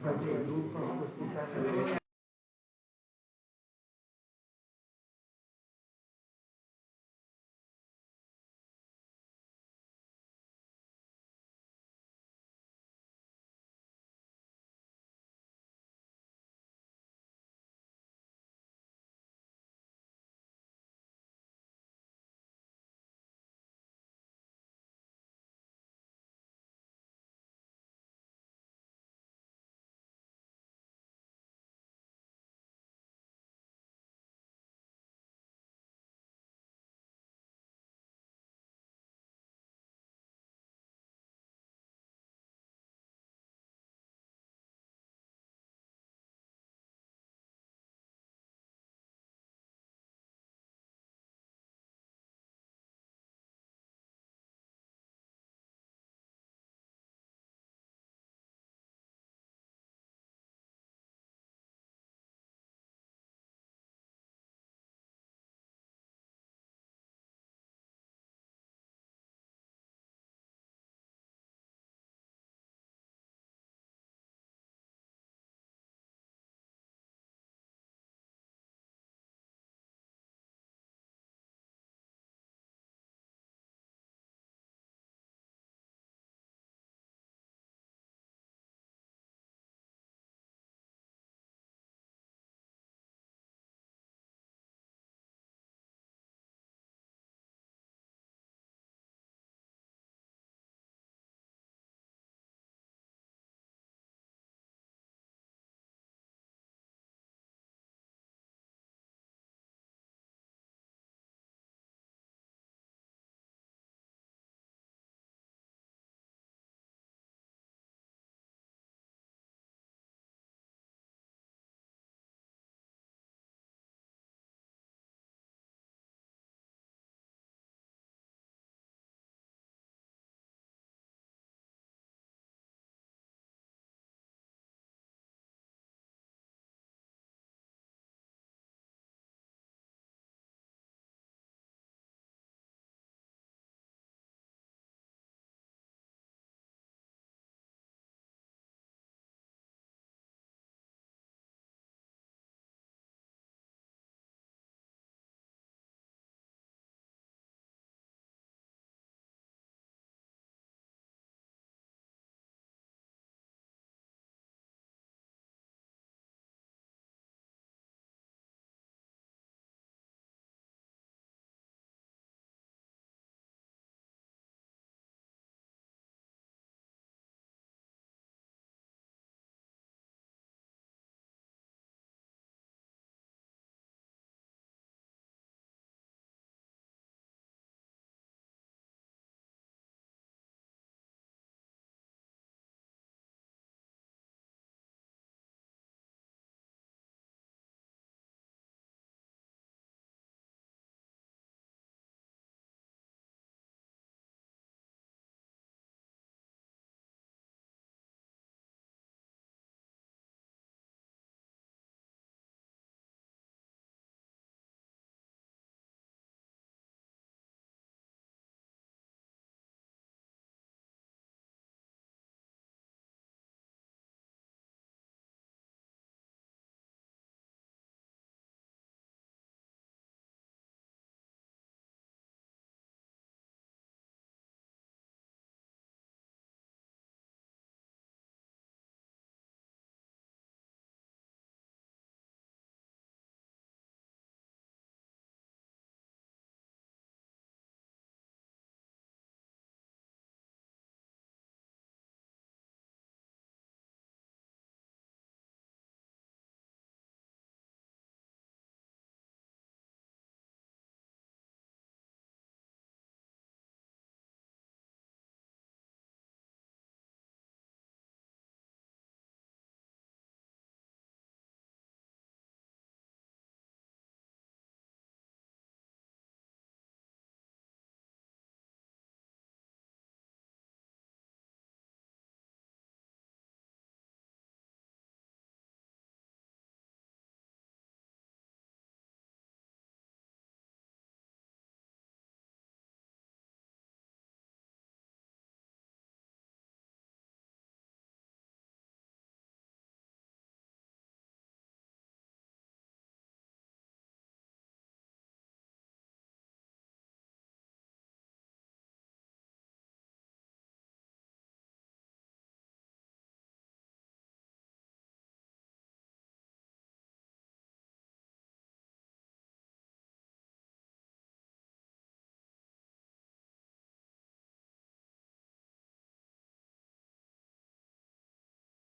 Infatti il gruppo in questi casi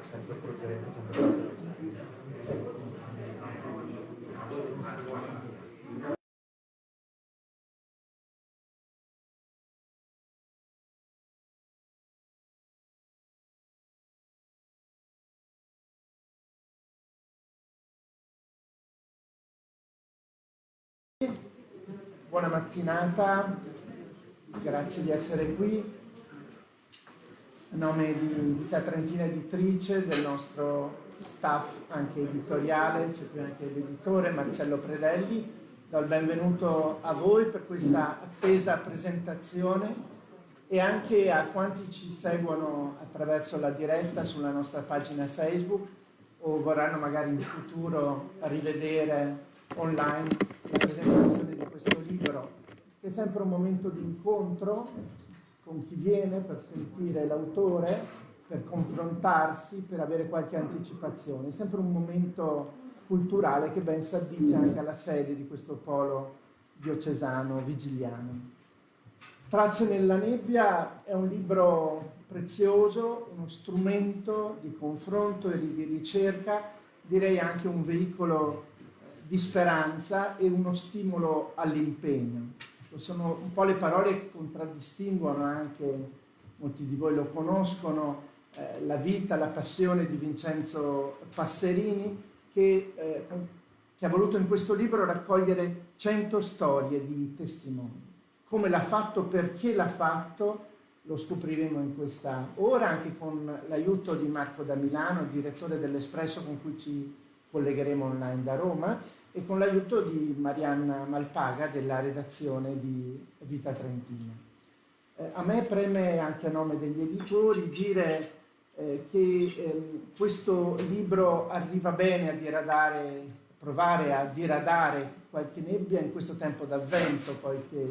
sempre progetto, sempre Buona mattinata, grazie di essere qui. A nome di Vita Trentina Editrice, del nostro staff anche editoriale, c'è qui anche l'editore Marcello Predelli, do il benvenuto a voi per questa attesa presentazione e anche a quanti ci seguono attraverso la diretta sulla nostra pagina Facebook o vorranno magari in futuro rivedere online la presentazione di questo libro, che è sempre un momento di incontro con chi viene per sentire l'autore, per confrontarsi, per avere qualche anticipazione. È sempre un momento culturale che ben si addice anche alla sede di questo polo diocesano vigiliano. Tracce nella nebbia è un libro prezioso, uno strumento di confronto e di ricerca, direi anche un veicolo di speranza e uno stimolo all'impegno. Sono un po' le parole che contraddistinguono anche, molti di voi lo conoscono, eh, la vita, la passione di Vincenzo Passerini, che, eh, che ha voluto in questo libro raccogliere 100 storie di testimoni. Come l'ha fatto, perché l'ha fatto, lo scopriremo in questa ora, anche con l'aiuto di Marco da Milano, direttore dell'Espresso con cui ci collegheremo online da Roma, e con l'aiuto di Marianna Malpaga della redazione di Vita Trentina. Eh, a me preme anche a nome degli editori dire eh, che eh, questo libro arriva bene a diradare, provare a diradare qualche nebbia in questo tempo d'avvento, poiché eh,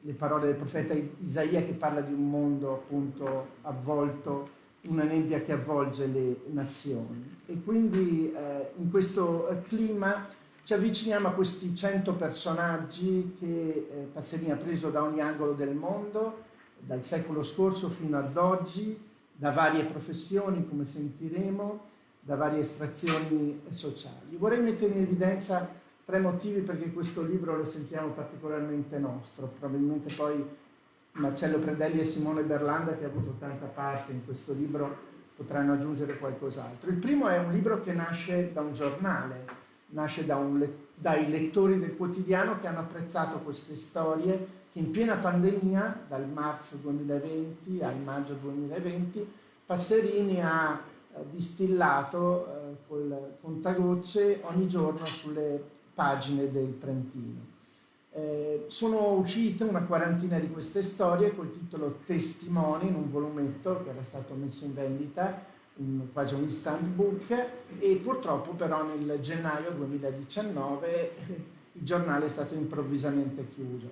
le parole del profeta Isaia che parla di un mondo appunto avvolto una nebbia che avvolge le nazioni. E quindi eh, in questo clima ci avviciniamo a questi 100 personaggi che eh, Passerini ha preso da ogni angolo del mondo, dal secolo scorso fino ad oggi, da varie professioni, come sentiremo, da varie estrazioni sociali. Vorrei mettere in evidenza tre motivi perché questo libro lo sentiamo particolarmente nostro, probabilmente poi Marcello Predelli e Simone Berlanda che ha avuto tanta parte in questo libro potranno aggiungere qualcos'altro. Il primo è un libro che nasce da un giornale, nasce da un, dai lettori del quotidiano che hanno apprezzato queste storie che in piena pandemia, dal marzo 2020 al maggio 2020, Passerini ha eh, distillato eh, col contagocce ogni giorno sulle pagine del Trentino. Eh, sono uscite una quarantina di queste storie col titolo Testimoni in un volumetto che era stato messo in vendita, in quasi un instant book, e purtroppo però nel gennaio 2019 il giornale è stato improvvisamente chiuso.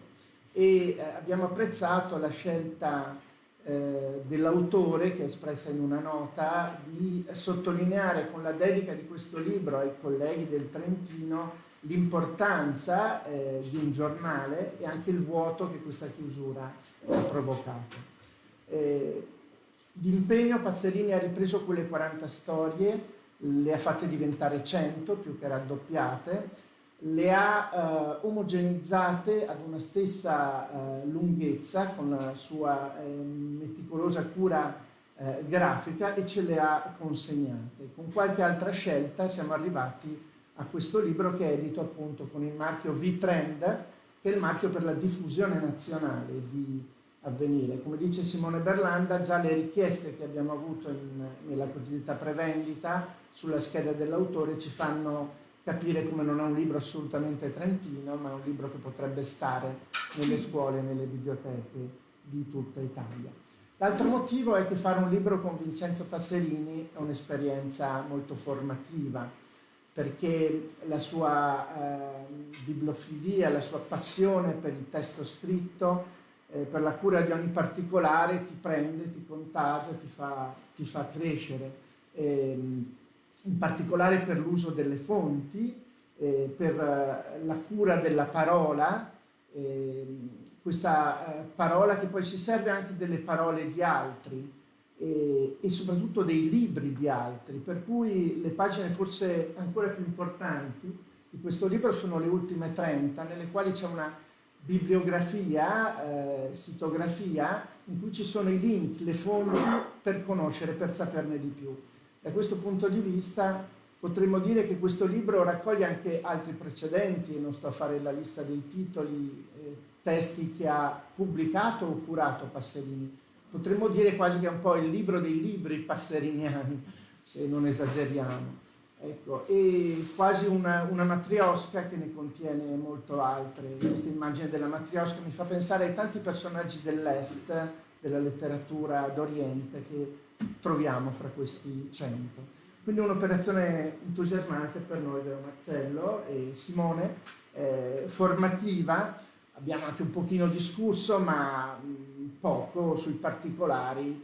E eh, abbiamo apprezzato la scelta eh, dell'autore che è espressa in una nota di sottolineare con la dedica di questo libro ai colleghi del Trentino l'importanza eh, di un giornale e anche il vuoto che questa chiusura ha provocato. Eh, d'impegno Passerini ha ripreso quelle 40 storie, le ha fatte diventare 100, più che raddoppiate, le ha eh, omogenizzate ad una stessa eh, lunghezza con la sua eh, meticolosa cura eh, grafica e ce le ha consegnate. Con qualche altra scelta siamo arrivati a questo libro che è edito appunto con il marchio V-Trend, che è il marchio per la diffusione nazionale di avvenire. Come dice Simone Berlanda, già le richieste che abbiamo avuto in, nella cosiddetta prevendita sulla scheda dell'autore ci fanno capire come non è un libro assolutamente trentino, ma è un libro che potrebbe stare nelle scuole e nelle biblioteche di tutta Italia. L'altro motivo è che fare un libro con Vincenzo Passerini è un'esperienza molto formativa, perché la sua eh, bibliofilia, la sua passione per il testo scritto, eh, per la cura di ogni particolare ti prende, ti contagia, ti fa, ti fa crescere. Eh, in particolare per l'uso delle fonti, eh, per eh, la cura della parola, ehm, questa eh, parola che poi si serve anche delle parole di altri e, e soprattutto dei libri di altri, per cui le pagine forse ancora più importanti di questo libro sono le ultime 30, nelle quali c'è una bibliografia, eh, sitografia, in cui ci sono i link, le fonti per conoscere, per saperne di più. Da questo punto di vista potremmo dire che questo libro raccoglie anche altri precedenti, non sto a fare la lista dei titoli, eh, testi che ha pubblicato o curato Passerini. Potremmo dire quasi che è un po' il libro dei libri passeriniani, se non esageriamo. Ecco, e quasi una, una matriosca che ne contiene molto altre. Questa immagine della matriosca mi fa pensare ai tanti personaggi dell'Est, della letteratura d'Oriente, che troviamo fra questi cento. Quindi un'operazione entusiasmante per noi, vero Marcello e Simone, eh, formativa, abbiamo anche un pochino discusso, ma mh, poco sui particolari,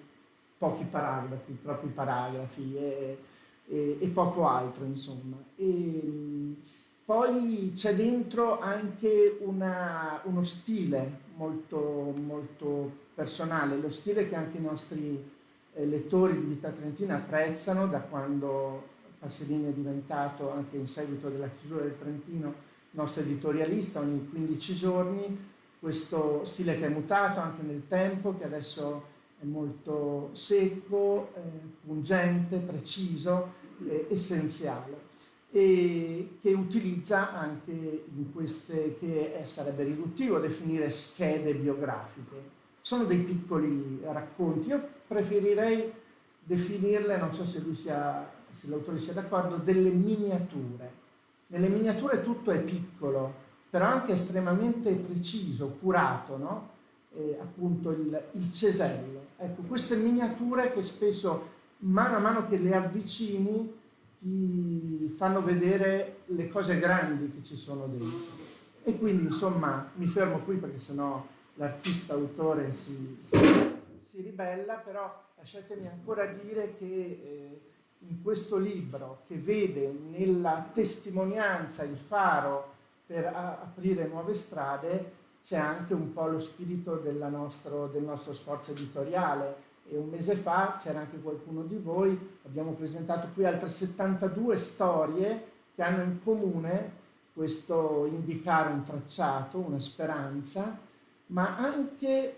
pochi paragrafi, troppi paragrafi e, e, e poco altro, insomma. E, mh, poi c'è dentro anche una, uno stile molto, molto personale, lo stile che anche i nostri eh, lettori di Vita Trentina apprezzano da quando Passerini è diventato, anche in seguito della chiusura del Trentino, nostro editorialista ogni 15 giorni, questo stile che è mutato anche nel tempo, che adesso è molto secco, eh, pungente, preciso, eh, essenziale e che utilizza anche in queste che sarebbe riduttivo definire schede biografiche. Sono dei piccoli racconti. Io preferirei definirle, non so se l'autore sia d'accordo, delle miniature. Nelle miniature tutto è piccolo, però anche estremamente preciso, curato, no? eh, appunto il, il cesello. Ecco, queste miniature che spesso, mano a mano che le avvicini, ti fanno vedere le cose grandi che ci sono dentro. E quindi, insomma, mi fermo qui perché sennò l'artista autore si, si si ribella, però lasciatemi ancora dire che eh, in questo libro, che vede nella testimonianza il faro per aprire nuove strade, c'è anche un po' lo spirito nostro, del nostro sforzo editoriale. E un mese fa c'era anche qualcuno di voi, abbiamo presentato qui altre 72 storie che hanno in comune questo indicare un tracciato, una speranza, ma anche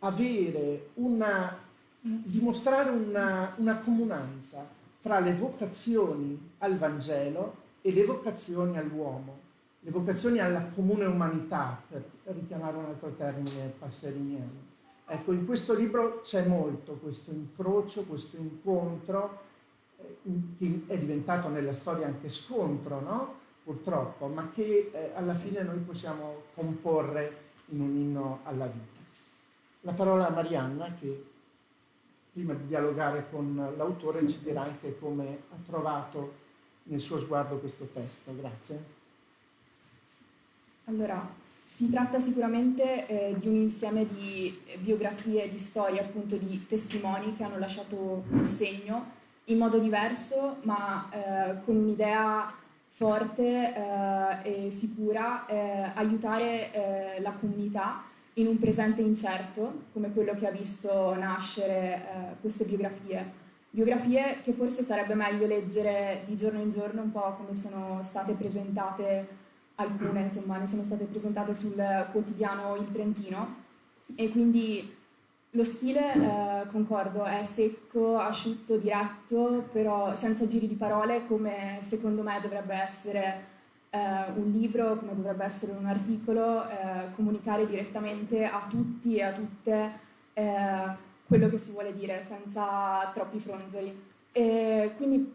avere una, dimostrare una, una comunanza tra le vocazioni al Vangelo e le vocazioni all'uomo, le vocazioni alla comune umanità, per richiamare un altro termine passeriniano. Ecco, in questo libro c'è molto questo incrocio, questo incontro, eh, che è diventato nella storia anche scontro, no? purtroppo, ma che eh, alla fine noi possiamo comporre in un inno alla vita la parola a Marianna che prima di dialogare con l'autore ci dirà anche come ha trovato nel suo sguardo questo testo. Grazie. Allora, si tratta sicuramente eh, di un insieme di biografie, di storie, appunto di testimoni che hanno lasciato un segno in modo diverso, ma eh, con un'idea forte eh, e sicura, eh, aiutare eh, la comunità in un presente incerto, come quello che ha visto nascere eh, queste biografie. Biografie che forse sarebbe meglio leggere di giorno in giorno, un po' come sono state presentate alcune, insomma, ne sono state presentate sul quotidiano Il Trentino, e quindi lo stile, eh, concordo, è secco, asciutto, diretto, però senza giri di parole, come secondo me dovrebbe essere eh, un libro, come dovrebbe essere un articolo, eh, comunicare direttamente a tutti e a tutte eh, quello che si vuole dire, senza troppi fronzoli. E quindi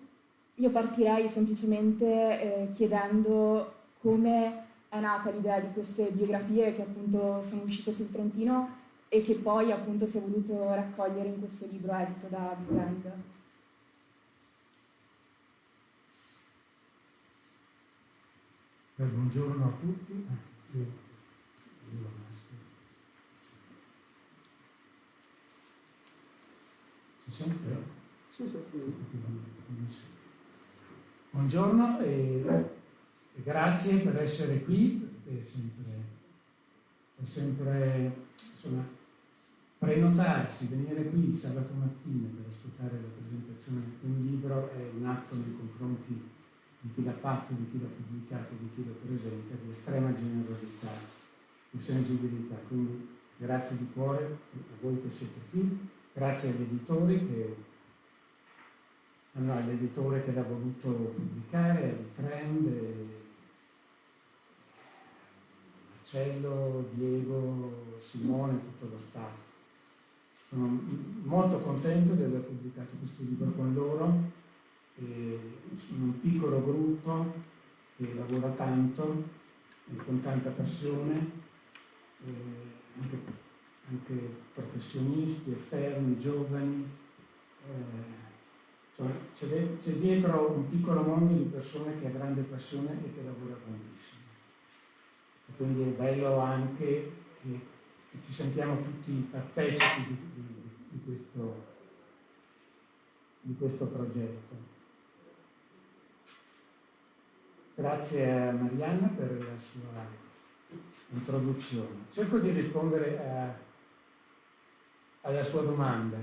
io partirei semplicemente eh, chiedendo come è nata l'idea di queste biografie che appunto sono uscite sul Trentino e che poi appunto si è voluto raccogliere in questo libro edito da Big Bang. buongiorno a tutti. Sì. Si sente? Sì, sì, sì. Buongiorno e, grazie per essere qui, è sempre, è sempre insomma, prenotarsi, venire qui sabato mattina per ascoltare la presentazione di un libro è un atto nei confronti di chi l'ha fatto, di chi l'ha pubblicato, di chi lo presenta, di estrema generosità e sensibilità. Quindi grazie di cuore a voi che siete qui, grazie agli editori che all'editore che l'ha voluto pubblicare, al trend, Marcello, Diego, Simone, tutto lo staff. Sono molto contento di aver pubblicato questo libro con loro, e sono un piccolo gruppo che lavora tanto, con tanta passione, anche, anche, professionisti, esterni, giovani. Eh, c'è, c'è dietro un piccolo mondo di persone che ha grande passione e che lavora tantissimo. E quindi è bello anche che che ci sentiamo tutti partecipi di, di, di, questo, di questo progetto. Grazie a Marianna per la sua introduzione. Cerco di rispondere a, alla sua domanda.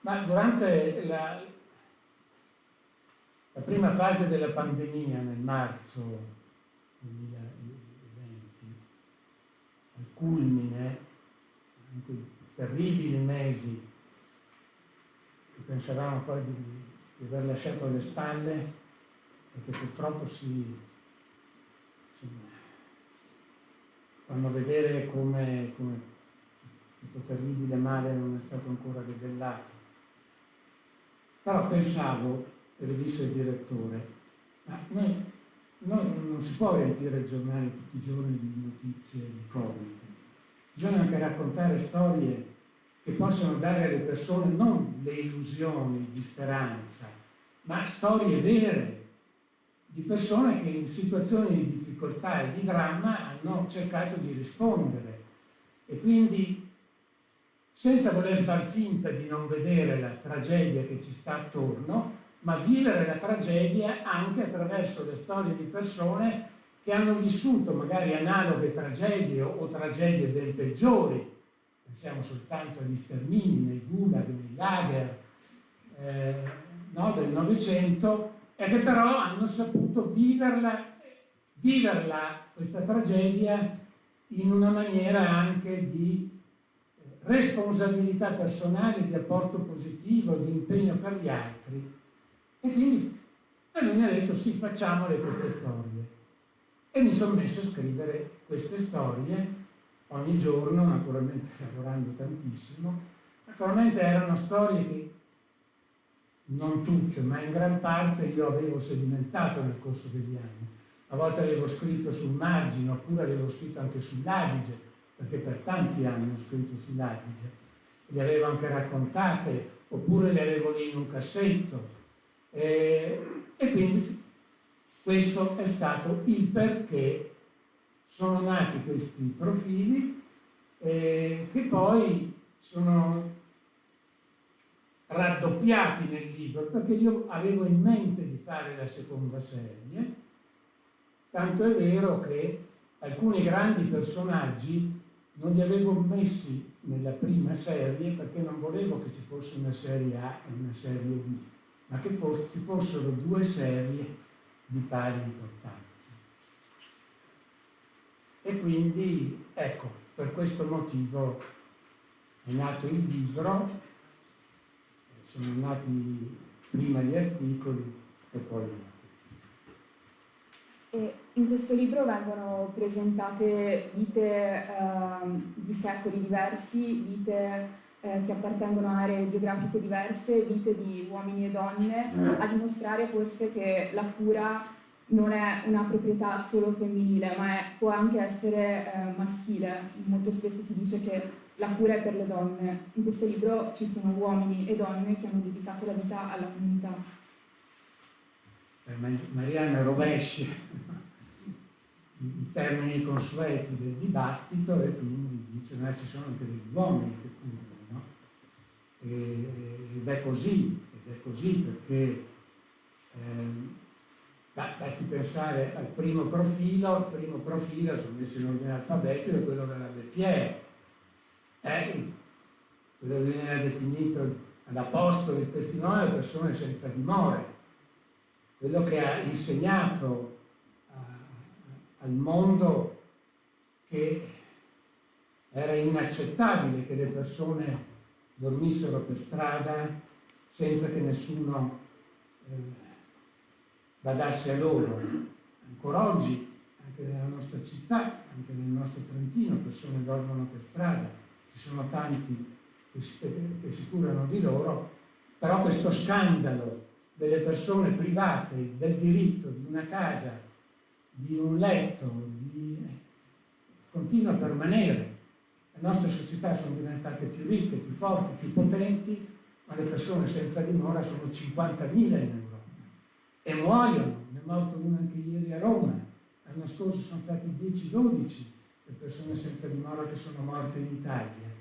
Ma durante la, la prima fase della pandemia, nel marzo 2020, al culmine, in quei terribili mesi che pensavamo poi di, di aver lasciato alle spalle e che purtroppo si, si fanno vedere come, come questo terribile male non è stato ancora rivellato. Però pensavo, e lo disse il direttore, ma noi, noi non si può riempire i giornali tutti i giorni di notizie di Covid Bisogna anche raccontare storie che possono dare alle persone non le illusioni di speranza, ma storie vere di persone che in situazioni di difficoltà e di dramma hanno cercato di rispondere. E quindi, senza voler far finta di non vedere la tragedia che ci sta attorno, ma vivere la tragedia anche attraverso le storie di persone che hanno vissuto magari analoghe tragedie o, tragedie ben peggiori, pensiamo soltanto agli stermini nei gulag, nei lager eh, no, del Novecento, e che però hanno saputo viverla, viverla, questa tragedia, in una maniera anche di eh, responsabilità personale, di apporto positivo, di impegno per gli altri. E quindi a lui mi ha detto sì, facciamole queste storie. E mi sono messo a scrivere queste storie ogni giorno, naturalmente lavorando tantissimo. Naturalmente erano storie che non tutte, ma in gran parte io avevo sedimentato nel corso degli anni. A volte avevo scritto sul margine, oppure avevo scritto anche sull'Adige, perché per tanti anni ho scritto sull'Adige. Le avevo anche raccontate, oppure le avevo lì in un cassetto. E, e quindi questo è stato il perché sono nati questi profili eh, che poi sono raddoppiati nel libro perché io avevo in mente di fare la seconda serie, tanto è vero che alcuni grandi personaggi non li avevo messi nella prima serie perché non volevo che ci fosse una serie A e una serie B, ma che ci fossero due serie di pari importanza. E quindi, ecco, per questo motivo è nato il libro, sono nati prima gli articoli e poi gli articoli. E in questo libro vengono presentate vite eh, di secoli diversi, vite eh, che appartengono a aree geografiche diverse, vite di uomini e donne, a dimostrare forse che la cura non è una proprietà solo femminile, ma è, può anche essere eh, maschile. Molto spesso si dice che la cura è per le donne. In questo libro ci sono uomini e donne che hanno dedicato la vita alla comunità. Per Mariana rovescia i termini consueti del dibattito e quindi dice che ci sono anche degli uomini che curano, no? Ed è così, ed è così perché ehm, basti pensare al primo profilo, il primo profilo sono messo in ordine alfabetico è quello della Bettier, eh, quello che viene definito all'apostolo, il testimone delle persone senza dimore, quello che ha insegnato al mondo che era inaccettabile che le persone dormissero per strada senza che nessuno eh, badasse a loro. Ancora oggi, anche nella nostra città, anche nel nostro Trentino, persone dormono per strada, ci sono tanti che si, che si curano di loro, però questo scandalo delle persone private del diritto di una casa di un letto, di... continua a permanere. Le nostre società sono diventate più ricche, più forti, più potenti, ma le persone senza dimora sono 50.000 in Europa e muoiono. Ne è morto uno anche ieri a Roma. L'anno scorso sono stati 10-12 le persone senza dimora che sono morte in Italia.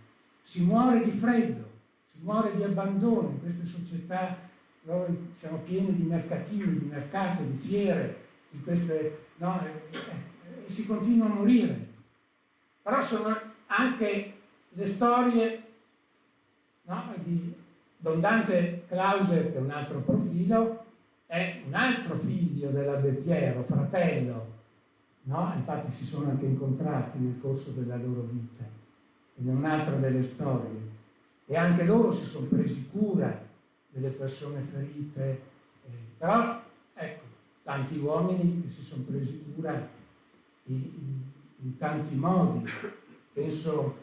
Si muore di freddo, si muore di abbandono in queste società. Noi siamo pieni di mercatini, di mercato, di fiere, in queste no? e, e, e si continua a morire. Però sono anche le storie no? di Don Dante Clauser, che è un altro profilo, è un altro figlio della Bettiero, fratello, no? infatti si sono anche incontrati nel corso della loro vita, è un'altra delle storie. E anche loro si sono presi cura delle persone ferite, eh, però ecco, tanti uomini che si sono presi cura in, in, in tanti modi. Penso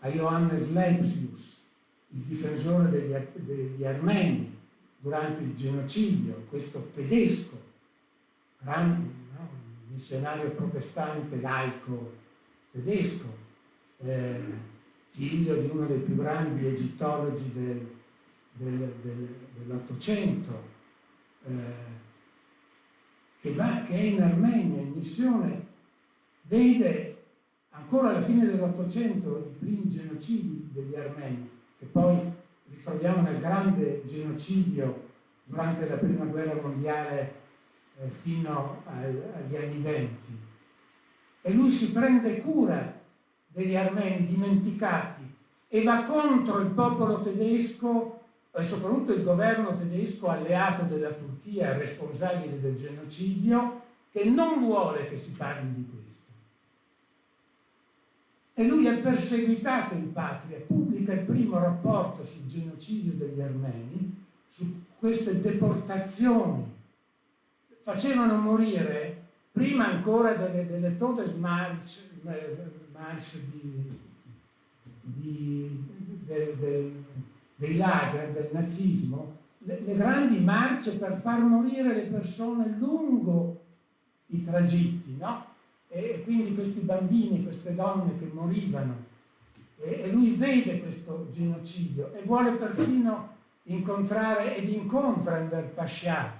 a Johannes Lepsius, il difensore degli, degli armeni durante il genocidio, questo tedesco, grande, no? missionario protestante laico tedesco, eh, figlio di uno dei più grandi egittologi del, del, del, dell'Ottocento. Eh, che, va, che è in Armenia in missione, vede ancora alla fine dell'Ottocento i primi genocidi degli armeni, che poi ritroviamo nel grande genocidio durante la prima guerra mondiale eh, fino al, agli anni venti. E lui si prende cura degli armeni dimenticati e va contro il popolo tedesco e soprattutto il governo tedesco alleato della Turchia, responsabile del genocidio, che non vuole che si parli di questo. E lui è perseguitato in patria, pubblica il primo rapporto sul genocidio degli armeni, su queste deportazioni. Facevano morire, prima ancora delle, delle Todesmarsch march di, di, del, del dei lager del nazismo, le, le grandi marce per far morire le persone lungo i tragitti, no? E, quindi questi bambini, queste donne che morivano. E, lui vede questo genocidio e vuole perfino incontrare ed incontra Enver Pasha,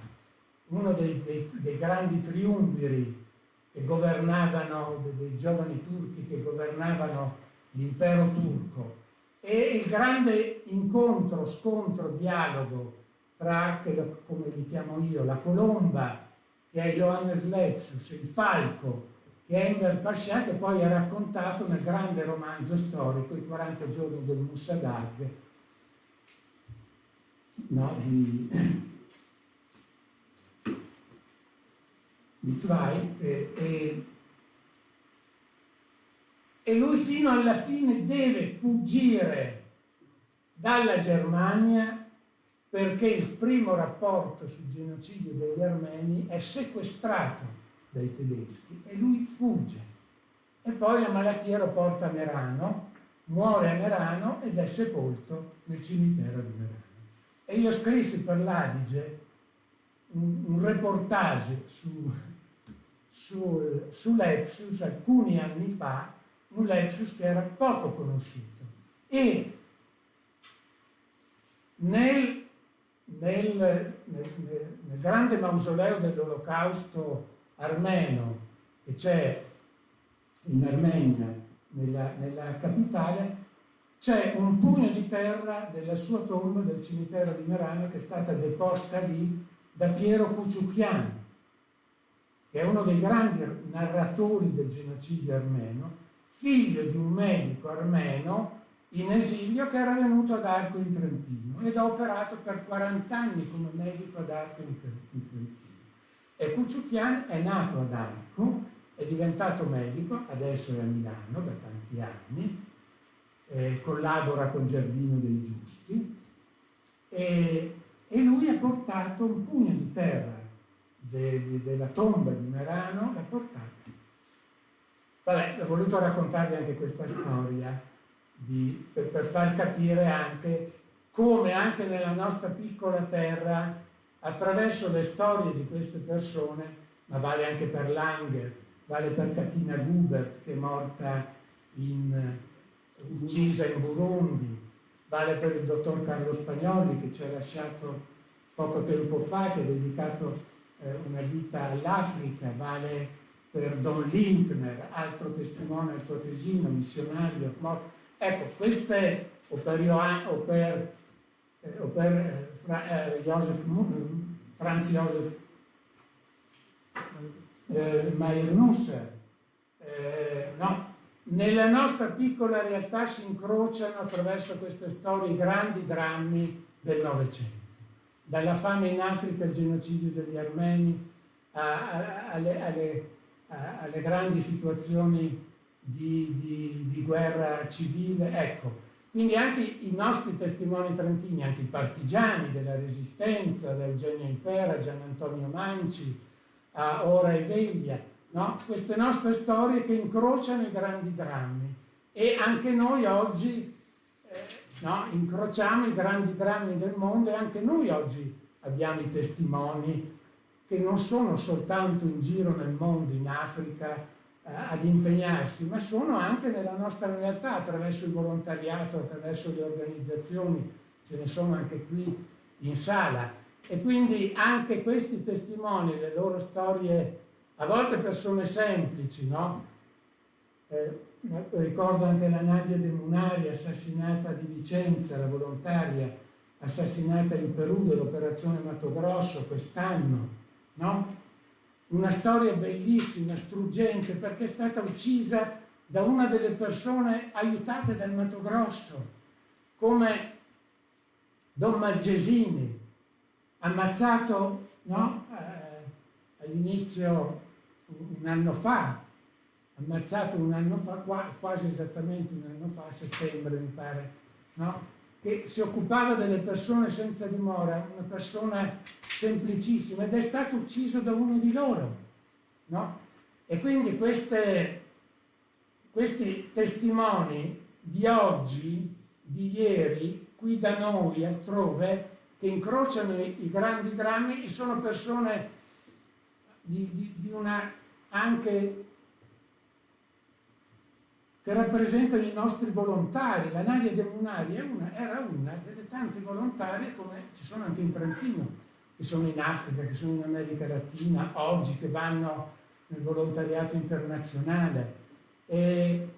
uno dei, dei, dei, grandi triumviri che governavano, dei, giovani turchi che governavano l'impero turco e il grande incontro, scontro, dialogo tra, come li chiamo io, la colomba, che è Johannes Lepsius, il falco, che Enver Pasha, che poi è raccontato nel grande romanzo storico, I 40 giorni del Musadag, no, di, di Zweig, e, e e lui fino alla fine deve fuggire dalla Germania perché il primo rapporto sul genocidio degli armeni è sequestrato dai tedeschi e lui fugge. E poi la malattia lo porta a Merano, muore a Merano ed è sepolto nel cimitero di Merano. E io scrissi per l'Adige un, un reportage su, su, sull'Epsus alcuni anni fa, un Lepsus che era poco conosciuto. E nel, nel, nel, nel grande mausoleo dell'olocausto armeno che c'è in Armenia, nella, nella capitale, c'è un pugno di terra della sua tomba del cimitero di Merano che è stata deposta lì da Piero Cuciucchian, che è uno dei grandi narratori del genocidio armeno, figlio di un medico armeno in esilio che era venuto ad Arco in Trentino ed ha operato per 40 anni come medico ad Arco in Trentino. E Cucciucchian è nato ad Arco, è diventato medico, adesso è a Milano da tanti anni, eh, collabora con Giardino dei Giusti e, e, lui ha portato un pugno di terra de, de, della tomba di Merano, l'ha portato. Vabbè, ho voluto raccontarvi anche questa storia di, per, per far capire anche come anche nella nostra piccola terra, attraverso le storie di queste persone, ma vale anche per Langer, vale per Katina Gubert che è morta in, uccisa in Burundi, vale per il dottor Carlo Spagnoli che ci ha lasciato poco tempo fa, che ha dedicato eh, una vita all'Africa, vale per Don Lindner, altro testimone altoatesino, missionario, morto. Ecco, queste, o per, Johann, o per, eh, o per eh, eh, Joseph, Franz Josef eh, Mayer-Nusser, eh, no, nella nostra piccola realtà si incrociano attraverso queste storie i grandi drammi del Novecento, dalla fame in Africa, il genocidio degli armeni, alle, alle, alle grandi situazioni di, di, di guerra civile, ecco. Quindi anche i nostri testimoni trentini, anche i partigiani della resistenza, da Eugenio Impera, Gian Antonio Manci, a Ora e Veglia, no? queste nostre storie che incrociano i grandi drammi. E anche noi oggi eh, no? incrociamo i grandi drammi del mondo e anche noi oggi abbiamo i testimoni che non sono soltanto in giro nel mondo, in Africa, ad impegnarsi, ma sono anche nella nostra realtà, attraverso il volontariato, attraverso le organizzazioni, ce ne sono anche qui in sala. E quindi anche questi testimoni, le loro storie, a volte persone semplici, no? Eh, ricordo anche la Nadia De Munari, assassinata di Vicenza, la volontaria, assassinata in Perù dell'operazione Mato Grosso quest'anno, no? Una storia bellissima, struggente, perché è stata uccisa da una delle persone aiutate dal Mato Grosso, come Don Malgesini, ammazzato no? eh, all'inizio un anno fa, ammazzato un anno fa, quasi esattamente un anno fa, a settembre mi pare, no? Che si occupava delle persone senza dimora, una persona semplicissima, ed è stato ucciso da uno di loro. No? E quindi queste, questi testimoni di oggi, di ieri, qui da noi, altrove, che incrociano i, grandi drammi sono persone di, di, di una anche che rappresentano i nostri volontari. La Nadia De Munari una, era una delle tante volontarie, come ci sono anche in Trentino, che sono in Africa, che sono in America Latina, oggi che vanno nel volontariato internazionale. E,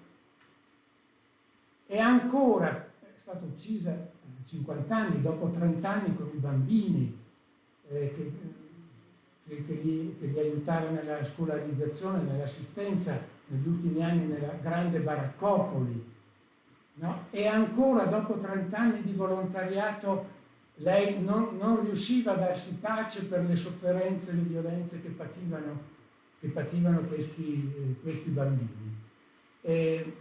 e ancora è stata uccisa a 50 anni, dopo 30 anni con i bambini eh, che, che, che, li, che li aiutava nella scolarizzazione, nell'assistenza negli ultimi anni nella grande baraccopoli, no? e ancora dopo 30 anni di volontariato lei non, non, riusciva a darsi pace per le sofferenze e le violenze che pativano, che pativano questi, eh, questi, bambini. E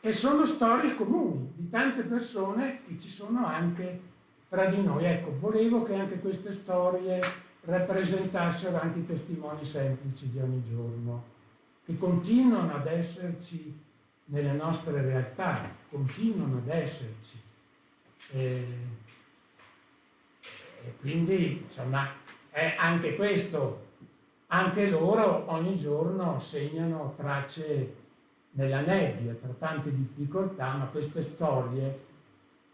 e sono storie comuni di tante persone che ci sono anche fra di noi. Ecco, volevo che anche queste storie rappresentassero anche i testimoni semplici di ogni giorno, che continuano ad esserci nelle nostre realtà, continuano ad esserci. E, e quindi, insomma, è anche questo, anche loro ogni giorno segnano tracce nella nebbia, tra tante difficoltà, ma queste storie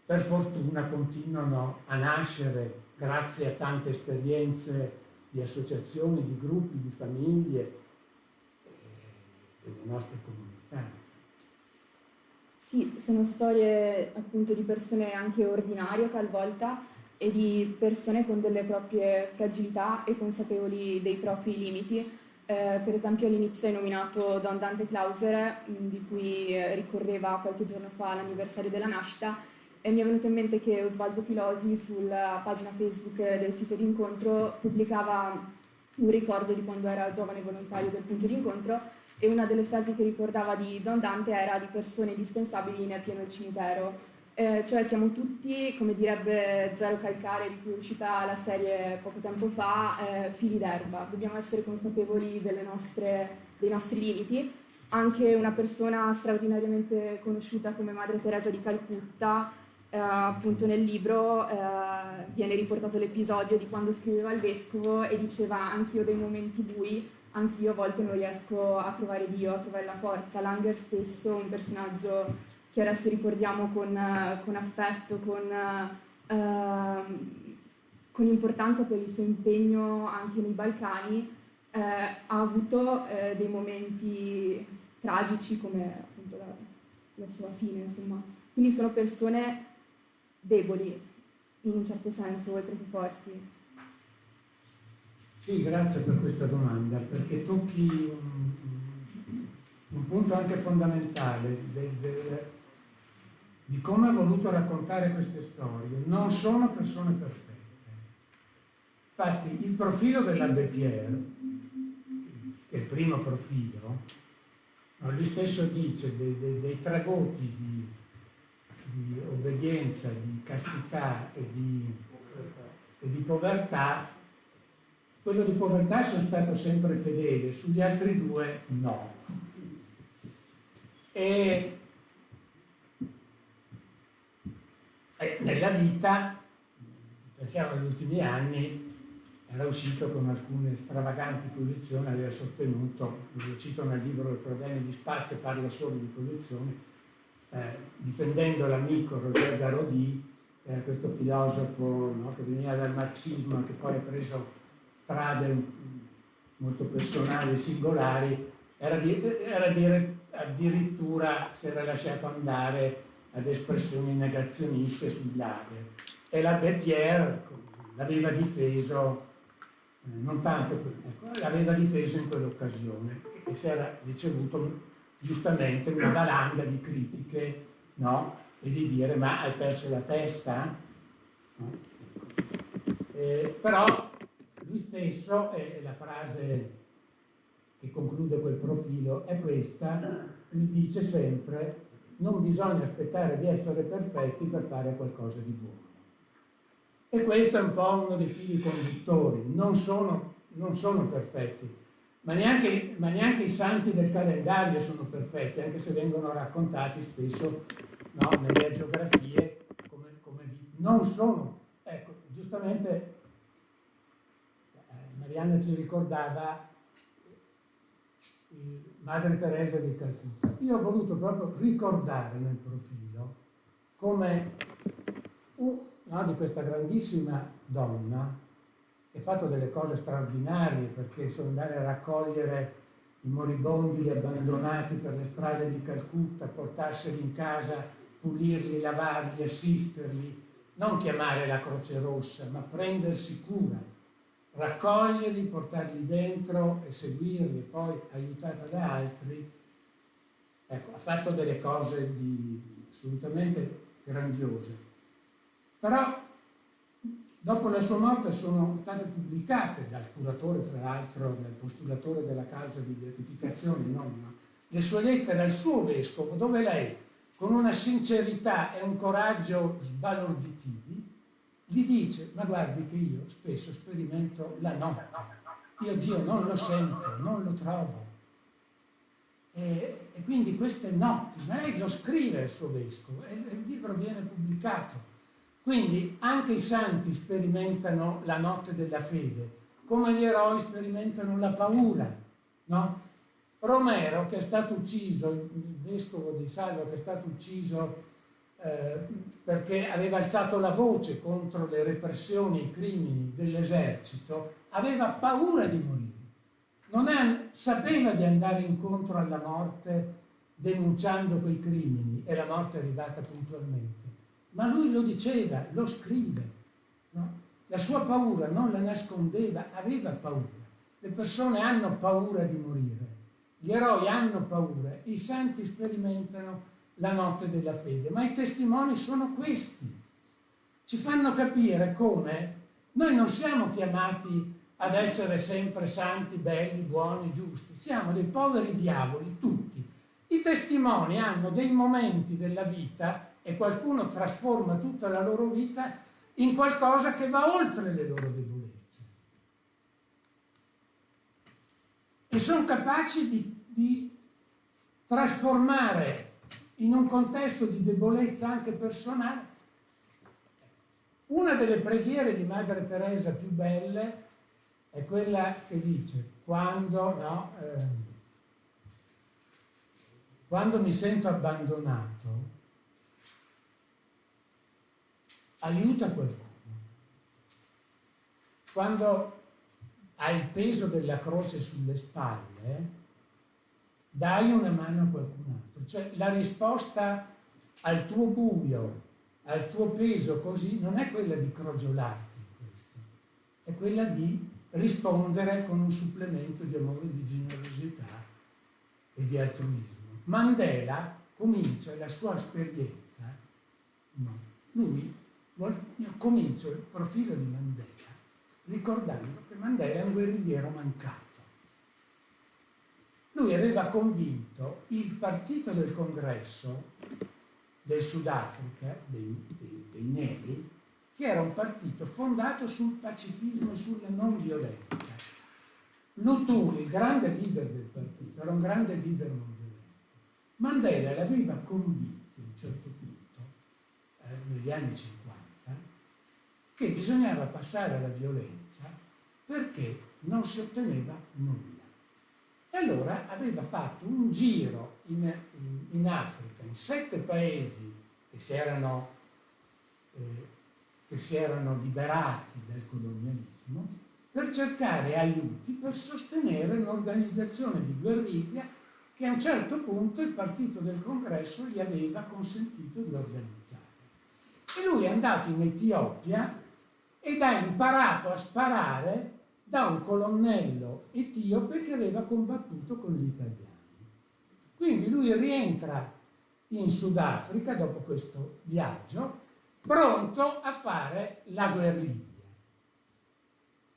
per fortuna continuano a nascere grazie a tante esperienze di associazioni, di gruppi, di famiglie delle nostre comunità. Sì, sono storie appunto di persone anche ordinarie talvolta e di persone con delle proprie fragilità e consapevoli dei propri limiti. Eh, per esempio all'inizio hai nominato Don Dante Clauser, di cui ricorreva qualche giorno fa l'anniversario della nascita, e mi è venuto in mente che Osvaldo Filosi sulla pagina Facebook del sito d'incontro pubblicava un ricordo di quando era giovane volontario del punto d'incontro e una delle frasi che ricordava di Don Dante era di persone indispensabili nel pieno del cimitero. Eh, cioè siamo tutti, come direbbe Zero Calcare, di cui è uscita la serie poco tempo fa, eh, fili d'erba. Dobbiamo essere consapevoli nostre, dei nostri limiti. Anche una persona straordinariamente conosciuta come Madre Teresa di Calcutta, eh, appunto nel libro eh, viene riportato l'episodio di quando scriveva il vescovo e diceva anch'io dei momenti bui anche io a volte non riesco a trovare Dio, a trovare la forza. Langer stesso, un personaggio che adesso ricordiamo con, con affetto, con, uh, con, importanza per il suo impegno anche nei Balcani, eh, ha avuto eh, dei momenti tragici come appunto la, la sua fine, insomma. Quindi sono persone deboli, in un certo senso, oltre che forti. Sì, grazie per questa domanda, perché tocchi un, un punto anche fondamentale del, del, di come ha voluto raccontare queste storie. Non sono persone perfette. Infatti il profilo dell'Abbé Pierre, che è il primo profilo, lui stesso dice dei, dei, dei tre di, di, obbedienza, di castità e di, e di povertà quello di povertà sono stato sempre fedele, sugli altri due no. E, e nella vita, pensiamo agli ultimi anni, era uscito con alcune stravaganti posizioni, aveva sostenuto, lo cito nel libro I problemi di spazio, parla solo di posizioni, eh, difendendo l'amico Roger Garodi, eh, questo filosofo no, che veniva dal marxismo, che poi ha preso strade molto personali singolari, era, di, era dire, addirittura si era lasciato andare ad espressioni negazioniste sul lager. E la Pierre l'aveva difeso, eh, non tanto, ecco, l'aveva difeso in quell'occasione e si era ricevuto giustamente una valanga di critiche no? e di dire ma hai perso la testa? No? Eh, però lui stesso, e la frase che conclude quel profilo è questa, lui dice sempre non bisogna aspettare di essere perfetti per fare qualcosa di buono. E questo è un po' uno dei fili conduttori, non sono, non sono perfetti, ma neanche, ma neanche, i santi del calendario sono perfetti, anche se vengono raccontati spesso no, nelle geografie come, come non sono. Ecco, giustamente Marianna ci ricordava Madre Teresa di Calcutta. Io ho voluto proprio ricordare nel profilo come uh, no, di questa grandissima donna che ha fatto delle cose straordinarie perché sono andare a raccogliere i moribondi abbandonati per le strade di Calcutta, portarseli in casa, pulirli, lavarli, assisterli, non chiamare la Croce Rossa, ma prendersi cura raccoglierli, portarli dentro e seguirli, poi aiutata da altri, ecco, ha fatto delle cose di, assolutamente grandiose. Però dopo la sua morte sono state pubblicate dal curatore, fra l'altro, dal postulatore della causa di beatificazione, non, le sue lettere al suo vescovo, dove lei con una sincerità e un coraggio sbalorditivi, gli dice, ma guardi che io spesso sperimento la notte, io Dio non lo sento, non lo trovo. E, e quindi queste notti, ma lei lo scrive il suo vescovo e il libro viene pubblicato. Quindi anche i santi sperimentano la notte della fede, come gli eroi sperimentano la paura, no? Romero, che è stato ucciso, il vescovo di Salvo, che è stato ucciso eh, perché aveva alzato la voce contro le repressioni e i crimini dell'esercito, aveva paura di morire. Non è, sapeva di andare incontro alla morte denunciando quei crimini e la morte è arrivata puntualmente. Ma lui lo diceva, lo scrive. No? La sua paura non la nascondeva, aveva paura. Le persone hanno paura di morire, gli eroi hanno paura, i santi sperimentano la notte della fede, ma i testimoni sono questi. Ci fanno capire come noi non siamo chiamati ad essere sempre santi, belli, buoni, giusti, siamo dei poveri diavoli tutti. I testimoni hanno dei momenti della vita e qualcuno trasforma tutta la loro vita in qualcosa che va oltre le loro debolezze. E sono capaci di, di trasformare in un contesto di debolezza anche personale. Una delle preghiere di Madre Teresa più belle è quella che dice, quando, no, eh, quando mi sento abbandonato, aiuta qualcuno. Quando hai il peso della croce sulle spalle, dai una mano a qualcun altro. Cioè la risposta al tuo buio, al tuo peso così, non è quella di crogiolarti, questo, è quella di rispondere con un supplemento di amore, di generosità e di altruismo. Mandela comincia la sua esperienza, no, lui io comincio il profilo di Mandela ricordando che Mandela è un guerrigliero mancato. Lui aveva convinto il partito del congresso del Sudafrica, dei, dei, dei neri, che era un partito fondato sul pacifismo e sulla non violenza. Lutuli, il grande leader del partito, era un grande leader non violento. Mandela l'aveva convinto a un certo punto, eh, negli anni 50, che bisognava passare alla violenza perché non si otteneva nulla. E allora aveva fatto un giro in, in, in Africa, in sette paesi che si erano, eh, che si erano liberati dal colonialismo, per cercare aiuti per sostenere un'organizzazione di guerriglia che a un certo punto il partito del congresso gli aveva consentito di organizzare. E lui è andato in Etiopia ed ha imparato a sparare da un colonnello etiope che aveva combattuto con gli italiani. Quindi lui rientra in Sudafrica dopo questo viaggio, pronto a fare la guerriglia.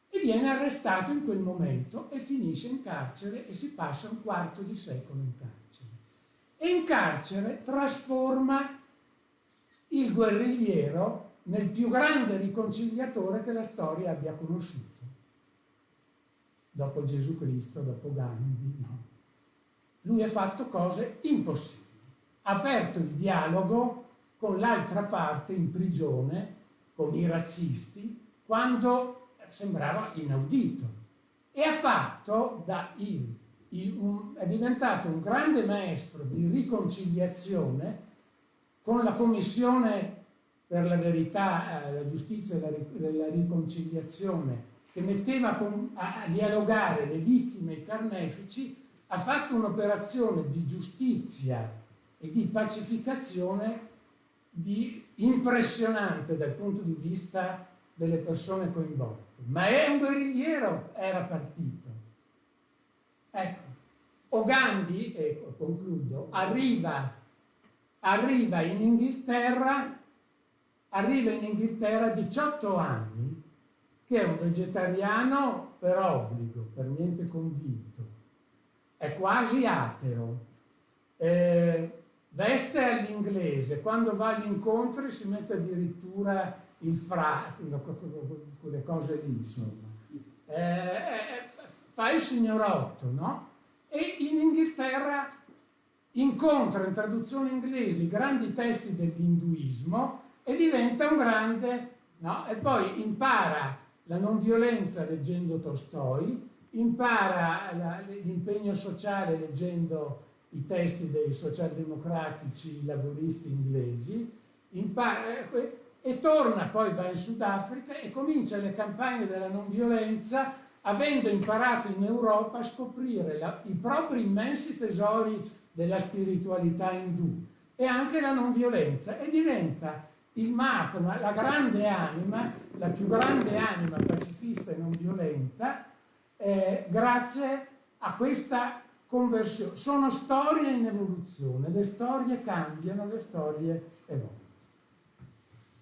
E viene arrestato in quel momento e finisce in carcere e si passa un quarto di secolo in carcere. E in carcere trasforma il guerrigliero nel più grande riconciliatore che la storia abbia conosciuto. Dopo Gesù Cristo, dopo Gandhi, no. Lui ha fatto cose impossibili. Ha aperto il dialogo con l'altra parte in prigione, con i razzisti, quando sembrava inaudito. E ha fatto da il, il, un, è diventato un grande maestro di riconciliazione con la commissione per la verità, eh, la giustizia e la, riconciliazione, che metteva a, dialogare le vittime e i carnefici, ha fatto un'operazione di giustizia e di pacificazione di impressionante dal punto di vista delle persone coinvolte. Ma è un guerrigliero, era partito. Ecco, Ogandi, e concludo, arriva, arriva in Inghilterra arriva in Inghilterra a 18 anni, che è un vegetariano per obbligo, per niente convinto, è quasi ateo, eh, veste all'inglese, quando va agli incontri si mette addirittura il fra, quelle cose lì, insomma. Eh, eh, fa il signorotto, no? E in Inghilterra incontra in traduzione inglese i grandi testi dell'induismo e diventa un grande, no? E poi impara la non violenza leggendo Tolstoi, impara l'impegno sociale leggendo i testi dei socialdemocratici laburisti inglesi, impara, e torna, poi va in Sudafrica e comincia le campagne della non violenza avendo imparato in Europa a scoprire la, i propri immensi tesori della spiritualità indù e anche la non violenza e diventa il Mahatma, la grande anima, la più grande anima pacifista e non violenta, eh, grazie a questa conversione. Sono storie in evoluzione, le storie cambiano, le storie evolvono.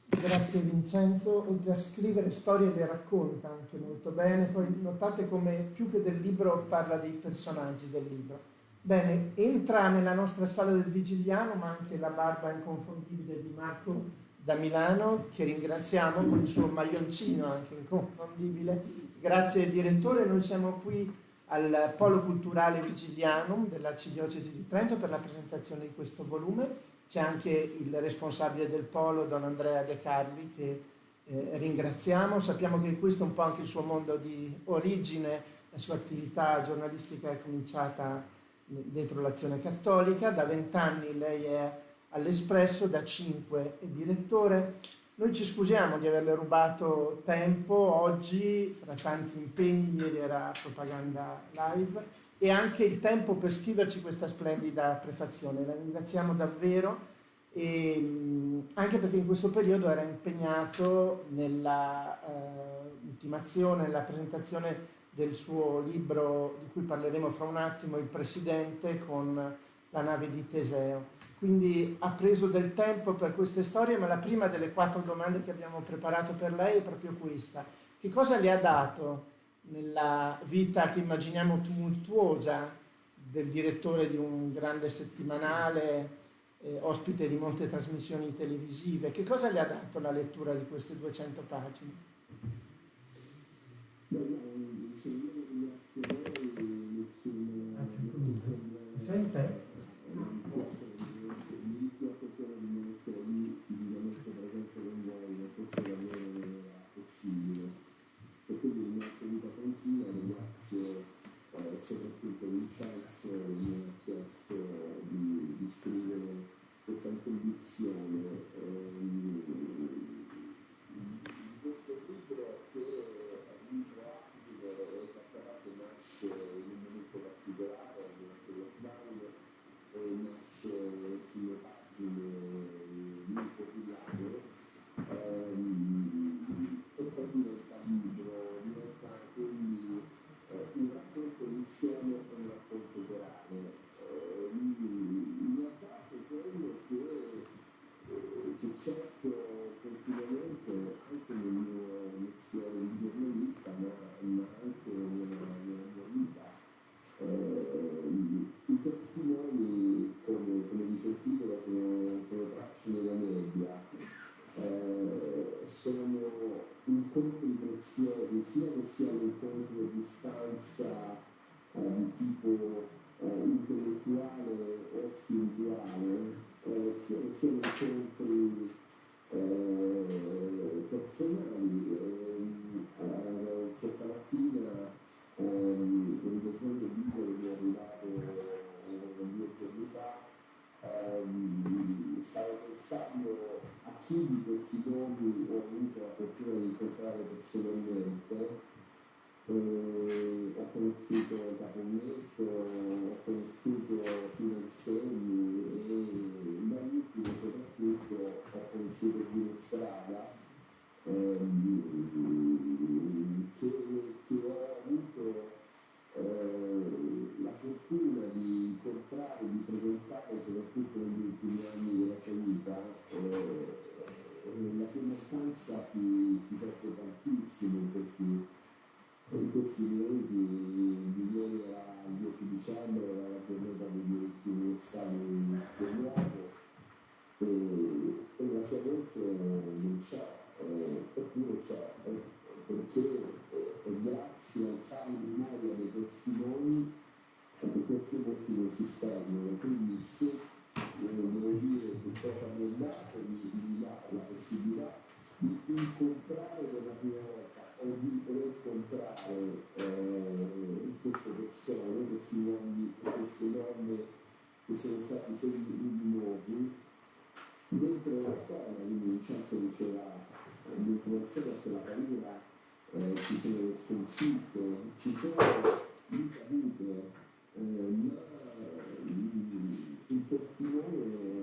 Grazie Vincenzo, oltre a scrivere storie le racconta anche molto bene, poi notate come più che del libro parla dei personaggi del libro. Bene, entra nella nostra sala del Vigiliano, ma anche la barba inconfondibile di Marco da Milano, che ringraziamo con il suo maglioncino anche inconfondibile. Grazie direttore, noi siamo qui al Polo Culturale Vigilianum dell'Arcidiocesi di Trento per la presentazione di questo volume c'è anche il responsabile del polo, Don Andrea De Carli, che eh, ringraziamo. Sappiamo che questo è un po' anche il suo mondo di origine, la sua attività giornalistica è cominciata dentro l'azione cattolica, da vent'anni lei è all'Espresso, da cinque è direttore. Noi ci scusiamo di averle rubato tempo oggi, fra tanti impegni, ieri era propaganda live, e anche il tempo per scriverci questa splendida prefazione. La ringraziamo davvero e, anche perché in questo periodo era impegnato nella eh, ultimazione, nella presentazione del suo libro di cui parleremo fra un attimo, Il Presidente con la nave di Teseo. Quindi ha preso del tempo per queste storie, ma la prima delle quattro domande che abbiamo preparato per lei è proprio questa. Che cosa le ha dato nella vita che immaginiamo tumultuosa del direttore di un grande settimanale, eh, ospite di molte trasmissioni televisive. Che cosa le ha dato la lettura di queste 200 pagine? Si sente? soprattutto Vincenzo mi ha chiesto di, di scrivere questa introduzione ehm, questo libro che è un libro abile e che nasce in un momento particolare durante il lockdown e nasce sulle pagine di un quotidiano ehm, e poi diventa libro, diventa quindi un racconto insieme con un racconto orale. Eh, mi ha dato quello che, eh, che cerco continuamente anche nel mio mestiere di giornalista, ma, ma anche nella, nella mia vita. Eh, I testimoni, come, come dice il titolo, sono, sono tracce nella nebbia. Eh, sono incontri preziosi, sia che siano incontri a distanza eh, di tipo eh, intellettuale o spirituale, eh, sia che siano incontri eh, personali. Eh, questa mattina ehm, dottor del libro che è arrivato due giorni fa, ehm, stavo pensando a chi di questi nomi ho avuto la fortuna di incontrare personalmente. Caponnetto, ho conosciuto Pino Segni e da ultimo soprattutto ho conosciuto Pino Strada ehm, che, che ho avuto eh, la fortuna di incontrare, di frequentare soprattutto negli ultimi anni della sua vita, eh, eh, la cui importanza si, si sente tantissimo in questi, in questi mesi di ieri era il 10 dicembre, era la giornata dei diritti universali dell'uomo e, e la sua voce non c'è, eh, eppure c'è, eh, perché eh, è grazie al fare memoria dei testimoni che queste voci non si spengono, quindi se devo dire che cosa mi è dato mi dà la possibilità di incontrare per la prima volta o di rincontrare eh, queste persone, questi uomini, queste donne che sono stati segni luminosi dentro la storia, quindi Vincenzo diceva, dentro la storia c'è la paura, eh, ci sono sconfitte, ci sono ricadute, eh, ma il testimone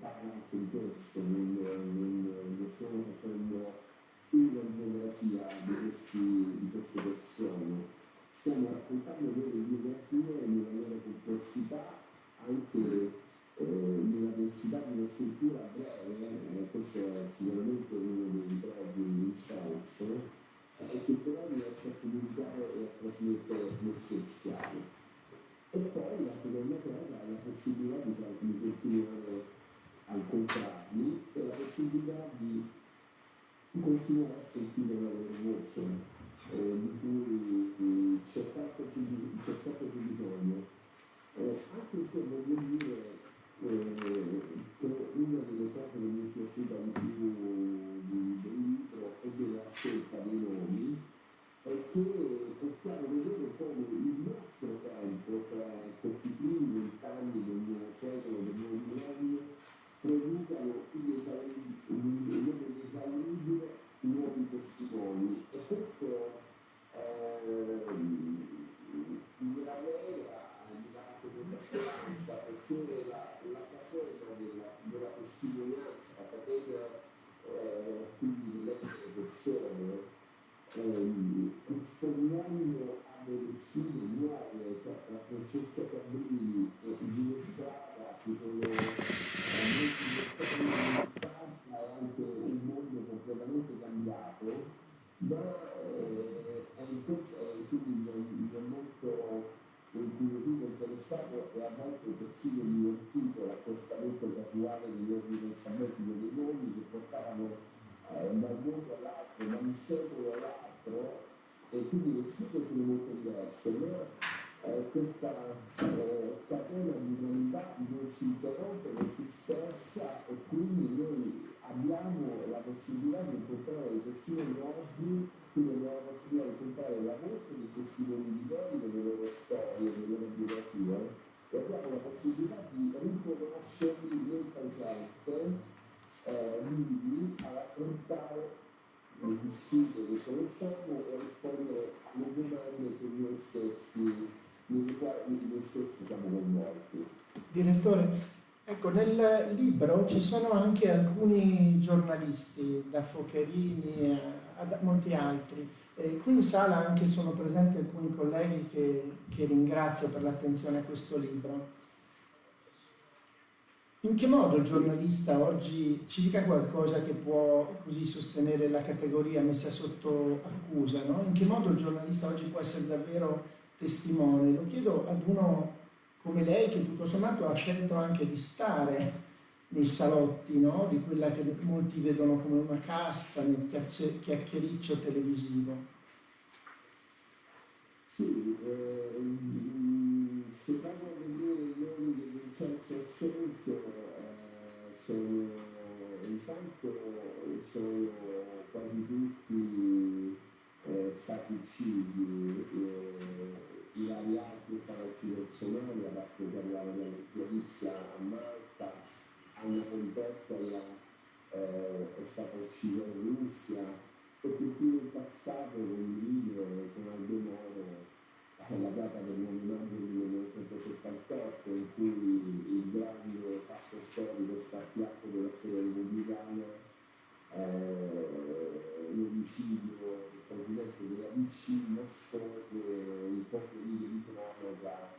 parla anche di questo, non, non, non stiamo facendo una geografia di, questi, di queste persone, stiamo raccontando loro biografie nella loro complessità, anche eh, nella densità di una scrittura breve, eh, questo è sicuramente uno dei pregi di Vincenzo, eh, che però riesce a comunicare e a trasmettere l'essenziale. E poi la seconda cosa è la possibilità di, di continuare a incontrarli e la possibilità di continuare a sentire la loro voce, eh, di cui più, c'è sempre più bisogno. Eh, anche se voglio dire eh, che una delle cose che mi è piaciuta di più del libro e della scelta dei nomi è che possiamo vedere come il nostro tempo, cioè questi primi vent'anni del nuovo secolo, del nuovo millennio, producano inesauribili, inesauribile nuovi testimoni. E questo ehm, mi ravvela, mi dà anche molta speranza perché la, la catena della, della testimonianza, la catena eh, quindi dell'essere persone, ehm, rispondiamo a delle sfide nuove, cioè la Francesca Cabrini e Gino Strada, ci sono molti lettori di e anche completamente cambiato, ma eh, è in questo, eh, quindi mi ha molto incuriosito, interessato e a volte persino divertito l'accostamento casuale degli ordini alfabetici dei nomi che portavano eh, da un mondo all'altro, da un secolo all'altro, e quindi le sfide sono molto diverse, ma eh, questa eh, catena di umanità non si interrompe, non si spezza e quindi noi abbiamo la possibilità di incontrare i testimoni oggi, quindi abbiamo la possibilità di incontrare la voce di ieri, delle loro storie, delle loro biografie, e abbiamo la possibilità di riconoscerli nel presente eh, vivi ad affrontare le sfide che conosciamo e a rispondere alle domande che noi stessi, nelle quali noi stessi siamo coinvolti. Direttore, ecco, nel libro ci sono anche alcuni giornalisti, da Focherini a, molti altri. E qui in sala anche sono presenti alcuni colleghi che, che ringrazio per l'attenzione a questo libro. In che modo il giornalista oggi ci dica qualcosa che può così sostenere la categoria messa sotto accusa? No? In che modo il giornalista oggi può essere davvero testimone? Lo chiedo ad uno come lei che tutto sommato ha scelto anche di stare nei salotti no? di quella che molti vedono come una casta nel chiacchiericcio televisivo. Sì, ehm, se vado a vedere i nomi che Vincenzo ha scelto, eh, sono intanto sono quasi tutti eh, stati uccisi, eh, Alpi è stata uccisa in Somalia, Vasco parlava della Gorizia a Malta, Anna Contestoia eh, è stata uccisa in Russia, e più più in passato condivide con Aldo Moro eh, la data del 9 maggio 1978 in cui il grande fatto storico spartiacque della storia repubblicana eh, l'omicidio del presidente della DC nascose in poche righe di cronaca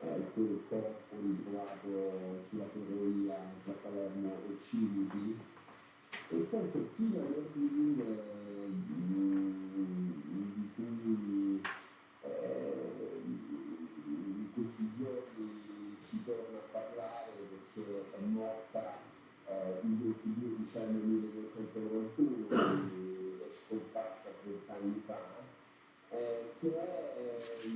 eh, corpo ritrovato sulla ferrovia tra Palermo e Cinisi. E poi sottile all'ordine di cui eh, in questi giorni si torna a parlare perché è morta eh, il 22 dicembre 1991, quindi è scomparsa 30 anni fa, eh, che è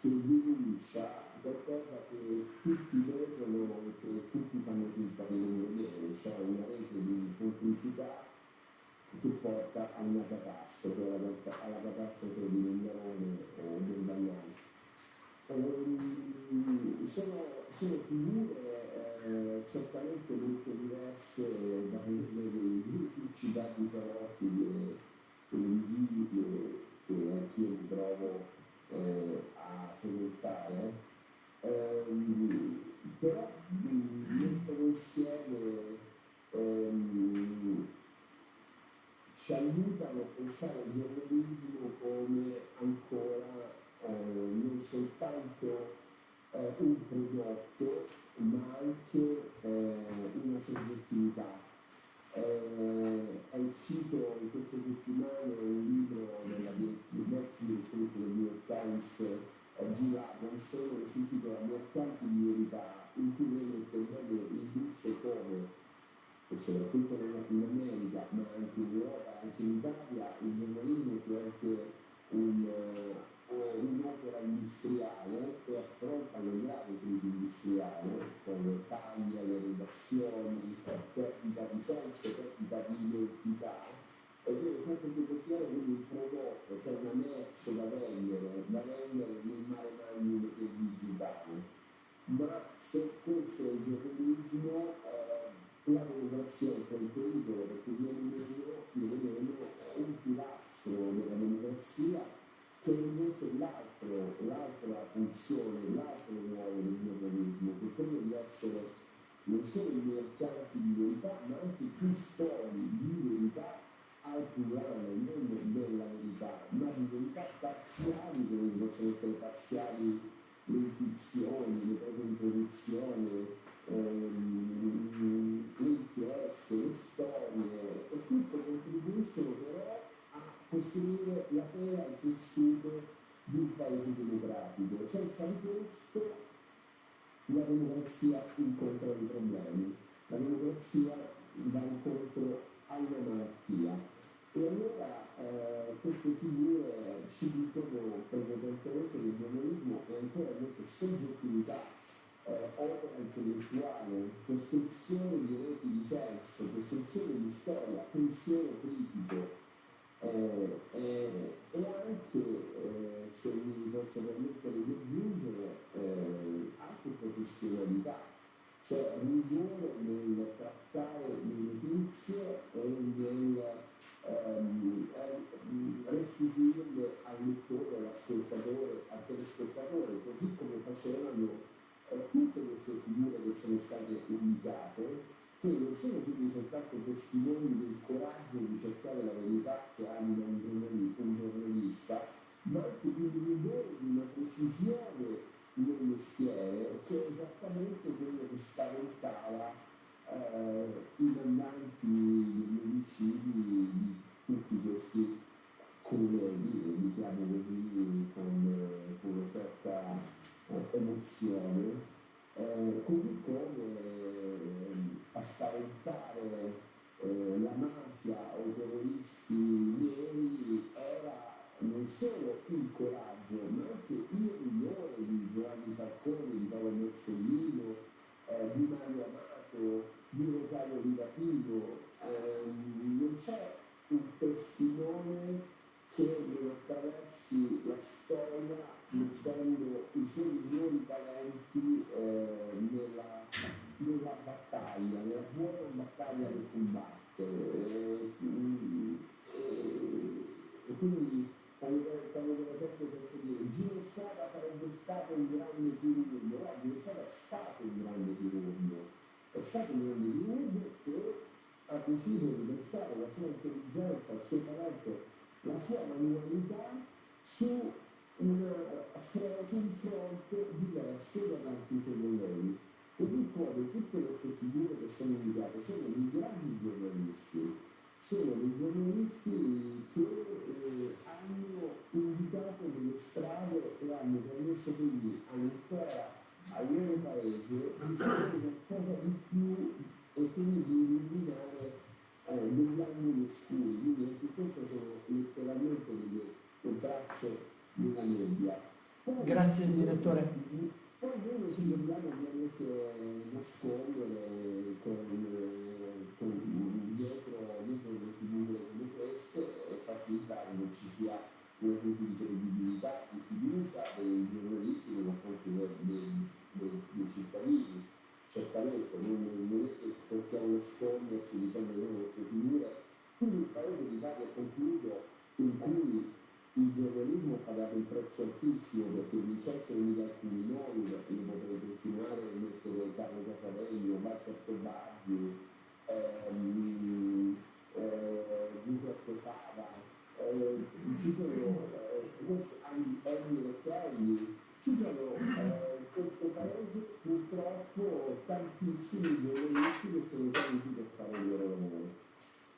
che denuncia qualcosa che tutti vedono e che tutti fanno finta di non vedere, cioè una rete di complicità che porta a una catastrofe, alla, alla catastrofe di Mendarone o del Bagnano. Um, sono, sono, figure eh, certamente molto diverse da quelle dei succidati salotti televisivi che, che anch'io mi trovo eh, a frequentare, um, però mettono insieme um, ci aiutano a pensare al giornalismo come ancora eh, non soltanto eh, un prodotto, ma anche eh, una soggettività. Eh, è uscito in queste settimane un libro della direttrice del New York Times, eh, G. Robinson, che si intitola Mercanti di verità, in cui lei mette in bene il luce come e soprattutto in America, ma anche in Europa, anche in Italia, il giornalismo sia anche un, uh, un'opera industriale che affronta una grave crisi industriale, con tagli alle redazioni, perdita di senso, perdita di identità, e deve sempre più considerare quindi un prodotto, cioè una merce da vendere, da vendere nel mare magnum del digitale. Ma se questo è il giornalismo, eh, la democrazia è un pericolo perché viene meno, viene meno un pilastro della democrazia che invece l'altro, l'altra funzione, l'altro ruolo del giornalismo, che è quello di essere non solo i mercanti di verità, ma anche i custodi di verità al plurale, non della verità, ma di verità parziali, come possono essere parziali le intuizioni, le di posizione, ehm, le inchieste, le storie, e tutto contribuiscono però a costruire la tela e il tessuto di un paese democratico. Senza di questo la democrazia incontra i problemi, la democrazia va incontro alla malattia. E allora eh, queste figure ci dicono prepotentemente che il giornalismo è ancora invece soggettività eh, opera intellettuale, costruzione di reti di senso, costruzione di storia, pensiero critico eh, eh, e anche, eh, se mi posso permettere di aggiungere, eh, anche professionalità, cioè rigore nel trattare le notizie e nel ehm, restituirle al lettore, all'ascoltatore, al telespettatore, così come facevano eh, tutte queste figure che sono state indicate, che non sono quindi soltanto testimoni del coraggio di cercare la verità che anima un, giornalista, un giornalista ma anche di un rigore, di una precisione nel mestiere che è esattamente quello che spaventava eh, i mandanti omicidi di tutti questi colleghi, li chiamo così con, con una certa emozione, eh, così come eh, a spaventare eh, la mafia o i terroristi neri era non solo il coraggio, ma anche il rigore di Giovanni Falcone, di Paolo Borsellino, eh, di Mario Amato, di Rosario Livatino. Ehm, non c'è un testimone che non attraversi la storia mettendo i suoi migliori talenti eh, nella, nella, battaglia, nella buona battaglia che combatte. E, e, e quindi quando per esempio sento dire Gino Strada sarebbe stato un grande chirurgo, no, Gino Strada è stato un grande chirurgo, è stato un grande chirurgo che ha deciso di prestare la sua intelligenza, il suo talento, la sua manualità su una, su un fronte diverso da tanti suoi colleghi. Così come tutte queste figure che sono indicate sono dei grandi giornalisti, sono dei giornalisti che eh, hanno indicato delle strade e hanno permesso quindi all'intera, al loro paese di fare qualcosa di più e quindi di illuminare eh, degli angoli oscuri. Quindi queste sono letteralmente delle tracce di una nebbia. Grazie direttore. Poi noi ci dobbiamo ovviamente nascondere con, con dietro, dietro le figure come queste e far finta che non ci sia una crisi di credibilità, di fiducia dei giornalisti nei confronti dei cittadini. Certamente non, non è che possiamo nasconderci che sono queste figure. Quindi un paese d'Italia, concludo, in cui il giornalismo ha pagato un prezzo altissimo perché Vincenzo Emilia alcuni nomi, perché io potrei continuare a mettere Carlo Casavelli, Marco Baggi, ehm, eh, Giuseppe Fava, eh, ci sono eh, Emily Kelly, ci sono eh, in questo paese purtroppo tantissimi giornalisti che sono venuti per fare il loro lavoro.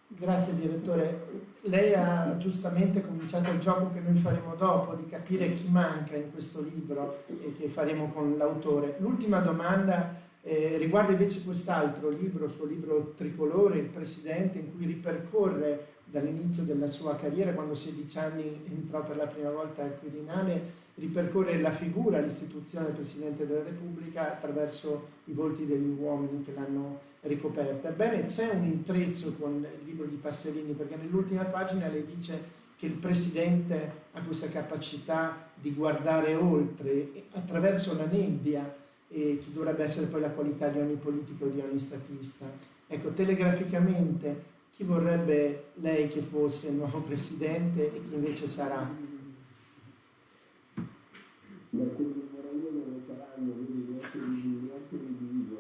Grazie direttore. Lei ha giustamente cominciato il gioco che noi faremo dopo di capire chi manca in questo libro e che faremo con l'autore. L'ultima domanda eh, riguarda invece quest'altro libro, il suo libro Tricolore, Il Presidente, in cui ripercorre dall'inizio della sua carriera, quando a 16 anni entrò per la prima volta al Quirinale, ripercorre la figura, l'istituzione del Presidente della Repubblica attraverso i volti degli uomini che l'hanno ricoperta. Ebbene, c'è un intreccio con il libro di Passerini, perché nell'ultima pagina lei dice che il Presidente ha questa capacità di guardare oltre, attraverso la nebbia, e che dovrebbe essere poi la qualità di ogni politico o di ogni statista. Ecco, telegraficamente, chi vorrebbe lei che fosse il nuovo Presidente e chi invece sarà? Vorrei io non saranno, quindi neanche di neanche di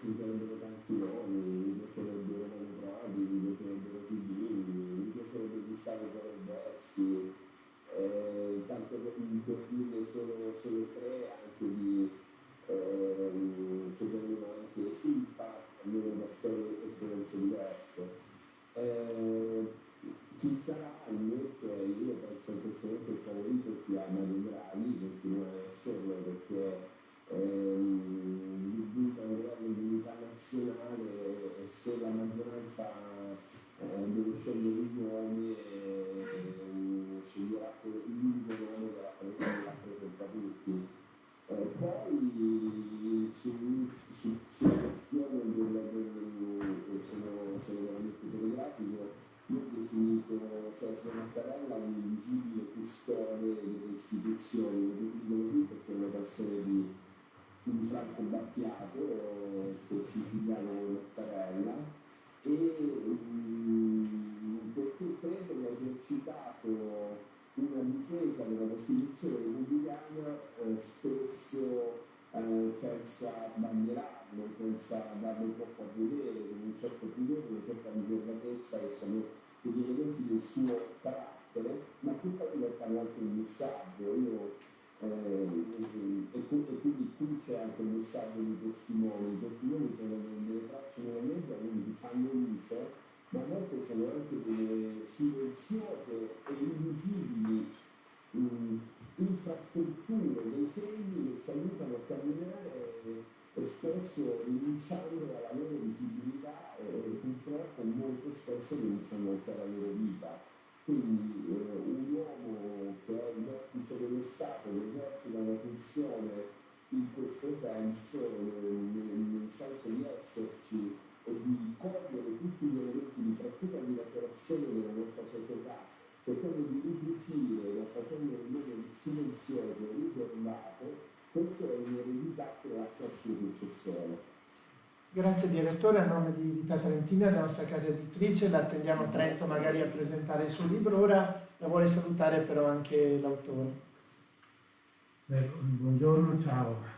ci sarebbero nomi, mi piacerebbe Romano Prodi, mi piacerebbero Fidini, mi piacerebbe Gustavo Zalberski, eh, tanto per, dirne solo, solo tre, anche di ehm, secondo me anche impact, almeno da storie esperienze diverse. Eh, ci sarà invece, io penso momento il favorito sia Mario Draghi, continua a esserlo perché ehm, un governo di unità nazionale e se la maggioranza eh, deve scegliere i nomi eh, sceglierà l'unico nome che rappresenta tutti. Eh, poi su, su, sulla questione del, del sono, sono veramente telegrafico, definito Sergio Mattarella un invisibile custode delle istituzioni, lo definito così perché è una canzone di, di Franco Battiato, che è siciliano Mattarella, e um, perché credo che ha esercitato una difesa della Costituzione repubblicana eh, spesso eh, senza sbandierarlo, senza darlo troppo a vedere, con un certo pudore, una certa riservatezza che sono degli elementi del suo carattere, ma che poi diventano anche un messaggio. Io, eh, e, e, quindi qui c'è anche un messaggio di testimoni, i testimoni sono delle, tracce nella nebbia, quindi fanno luce, ma a volte sono anche delle silenziose e invisibili mh, infrastrutture, dei segni che ci aiutano a camminare e spesso rinunciando alla loro visibilità e purtroppo molto spesso rinunciano anche alla loro vita. Quindi eh, un uomo che è il vertice dello Stato, che esercita una funzione in questo senso, nel, nel senso di esserci e di cogliere tutti gli elementi di frattura di lacerazione della nostra società cercando di ricucire la facendo in modo silenzioso e riservato, successore. Grazie direttore, a nome di Vita Trentina, della nostra casa editrice, la attendiamo a Trento magari a presentare il suo libro, ora la vuole salutare però anche l'autore. Beh, buongiorno, ciao.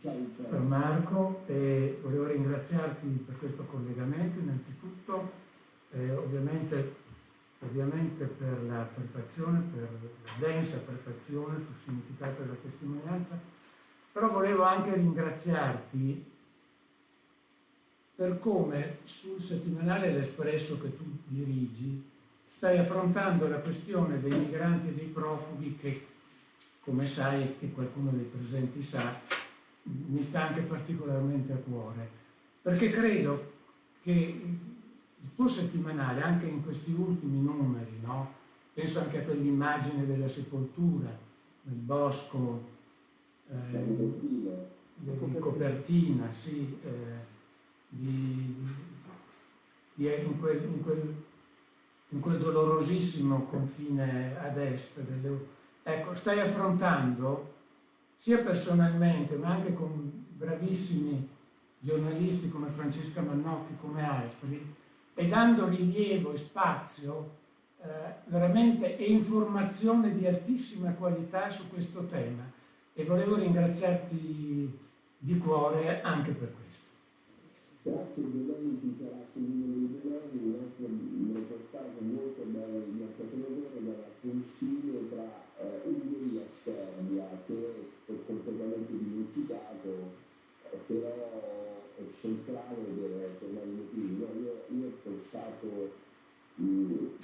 Ciao, ciao. Sono Marco e volevo ringraziarti per questo collegamento innanzitutto, eh, ovviamente ovviamente per la prefazione, per la densa prefazione sul significato della testimonianza, però volevo anche ringraziarti per come sul settimanale L'Espresso che tu dirigi stai affrontando la questione dei migranti e dei profughi che, come sai e che qualcuno dei presenti sa, mi sta anche particolarmente a cuore, perché credo che il tuo settimanale, anche in questi ultimi numeri, no? penso anche a quell'immagine della sepoltura nel bosco, Un eh, copertina, sì, eh, di, di- in, quel, in quel- in quel dolorosissimo confine ad est. delle- ecco, stai affrontando sia personalmente ma anche con bravissimi giornalisti come Francesca Mannotti, come altri, e dando rilievo e spazio eh, veramente e informazione di altissima qualità su questo tema. E volevo ringraziarti di cuore anche per questo. Grazie domani ci sarà di domani un altro reportage molto bello di Marco Senatore dal confine tra eh, Ungheria e Serbia che è completamente dimenticato eh, però è centrale per, per. No, io, io ho pensato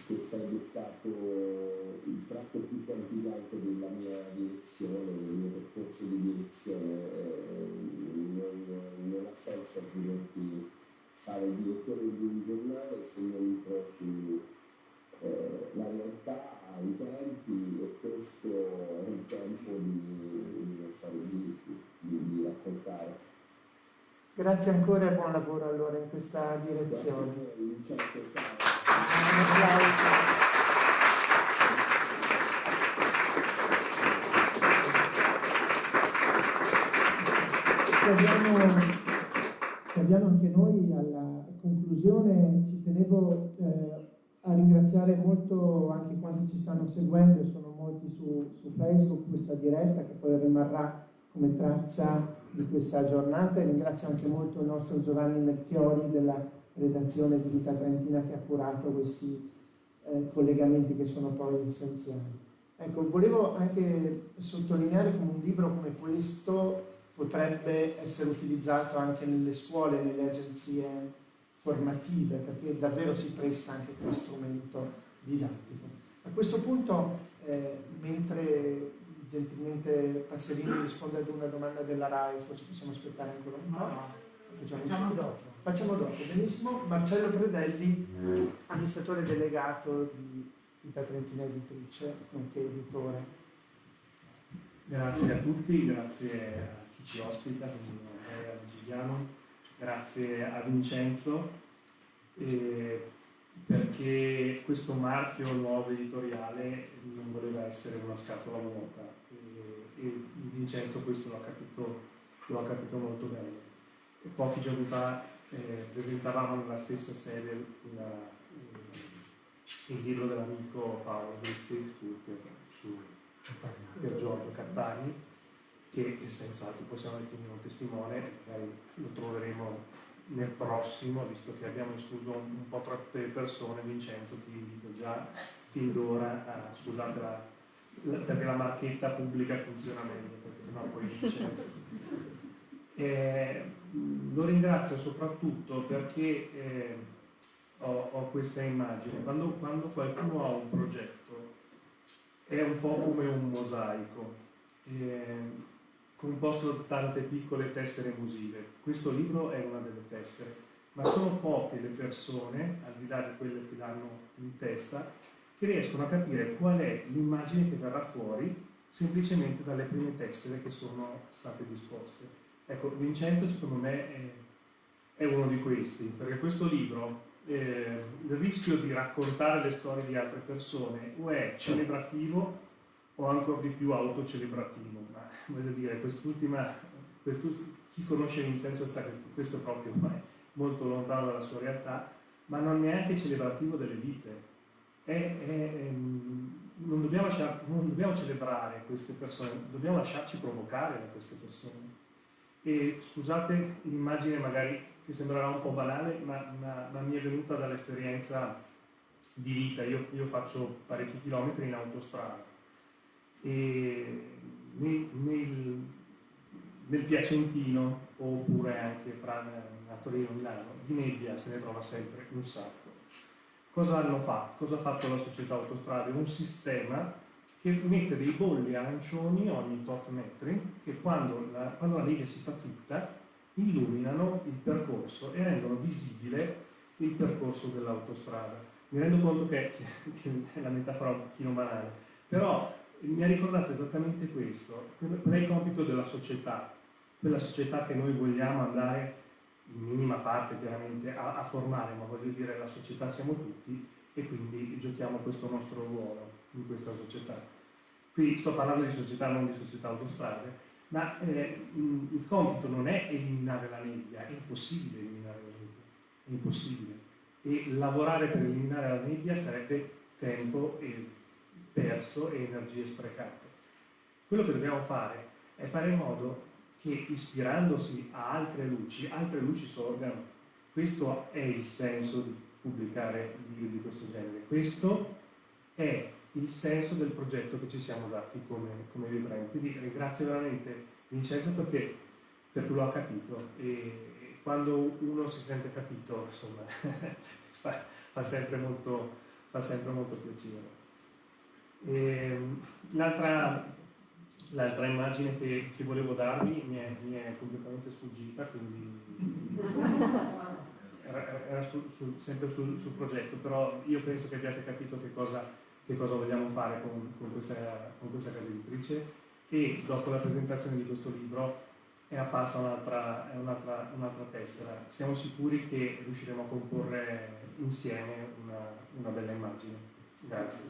che sarebbe stato il tratto più qualificante della mia direzione, del mio percorso di direzione. eh, non, non ha senso altrimenti fare il direttore di un giornale se non incroci eh, la realtà, i tempi e questo è un tempo di, di stare zitti, di, di raccontare. Grazie ancora e buon lavoro allora in questa Grazie direzione. Ci abbiamo anche noi alla conclusione, ci tenevo eh, a ringraziare molto anche quanti ci stanno seguendo, sono molti su, su Facebook, questa diretta che poi rimarrà come traccia di questa giornata. E ringrazio anche molto il nostro Giovanni Melchiori della redazione di Vita Trentina che ha curato questi eh, collegamenti che sono poi essenziali. Ecco, volevo anche sottolineare come un libro come questo potrebbe essere utilizzato anche nelle scuole, nelle agenzie formative, perché davvero si presta anche come strumento didattico. A questo punto, eh, mentre gentilmente Passerini risponde ad una domanda della RAI, forse possiamo aspettare ancora un po'. Facciamo, Facciamo dopo. Facciamo dopo, benissimo. Marcello Predelli, amministratore delegato di Vita Trentina Editrice, nonché editore. Grazie a tutti, grazie a chi ci ospita, quindi Andrea Giuliano, grazie a Vincenzo, eh, perché questo marchio nuovo editoriale non voleva essere una scatola vuota e, e Vincenzo questo lo ha capito, capito molto bene. Pochi giorni fa eh, presentavamo nella stessa sede il libro dell'amico Paolo Rizzi su, su per Giorgio Cattani, che senz'altro possiamo definire un testimone, magari lo troveremo nel prossimo, visto che abbiamo escluso un, un po' troppe persone, Vincenzo ti invito già fin d'ora a, scusate la, la- perché la marchetta pubblica funziona meglio, perché sennò poi Vincenzo. Eh, lo ringrazio soprattutto perché eh, ho, ho questa immagine, quando, quando qualcuno ha un progetto è un po' come un mosaico, eh, composto da tante piccole tessere musive. Questo libro è una delle tessere, ma sono poche le persone, al di là di quelle che l'hanno in testa, che riescono a capire qual è l'immagine che verrà fuori semplicemente dalle prime tessere che sono state disposte. Ecco, Vincenzo secondo me è, è uno di questi, perché questo libro eh, il rischio di raccontare le storie di altre persone o è celebrativo o ancora di più autocelebrativo. Ma voglio dire, quest'ultima, quest'ul- chi conosce Vincenzo sa che questo proprio è molto lontano dalla sua realtà, ma non è neanche celebrativo delle vite. È- è- ehm, non, dobbiamo non dobbiamo celebrare queste persone, dobbiamo lasciarci provocare da queste persone. E scusate l'immagine magari che sembrerà un po' banale, ma, ma- ma mi è venuta dall'esperienza di vita. Io, io faccio parecchi chilometri in autostrada e nel, nel- nel Piacentino oppure anche fra a Torino e Milano di nebbia se ne trova sempre un sacco. Cosa hanno fatto? Cosa ha fatto la società autostrade? Un sistema che mette dei bolli arancioni ogni tot metri che quando la, quando la nebbia si fa fitta illuminano il percorso e rendono visibile il percorso dell'autostrada. Mi rendo conto che, che- che è la metafora un pochino banale, però mi ha ricordato esattamente questo, qual è il compito della società, quella società che noi vogliamo andare in minima parte chiaramente a, a formare, ma voglio dire la società siamo tutti e quindi giochiamo questo nostro ruolo in questa società. Qui sto parlando di società, non di società autostrade, ma eh, il compito non è eliminare la nebbia, è impossibile eliminare la nebbia, è impossibile. E lavorare per eliminare la nebbia sarebbe tempo perso e energie sprecate. Quello che dobbiamo fare è fare in modo che ispirandosi a altre luci, altre luci sorgano. Questo è il senso di pubblicare libri di questo genere. Questo è il senso del progetto che ci siamo dati come, come librari. Quindi ringrazio veramente Vincenzo perché, perché lo ha capito e quando uno si sente capito, insomma, fa, fa, sempre molto, fa sempre molto piacere. L'altra, l'altra immagine che, che, volevo darvi mi è, mi è completamente sfuggita, quindi era, era su, su, sempre sul, sul, progetto, però io penso che abbiate capito che cosa, che cosa vogliamo fare con, con, questa, con questa casa editrice e dopo la presentazione di questo libro è apparsa un'altra, un'altra, un'altra tessera. Siamo sicuri che riusciremo a comporre insieme una, una bella immagine. Grazie.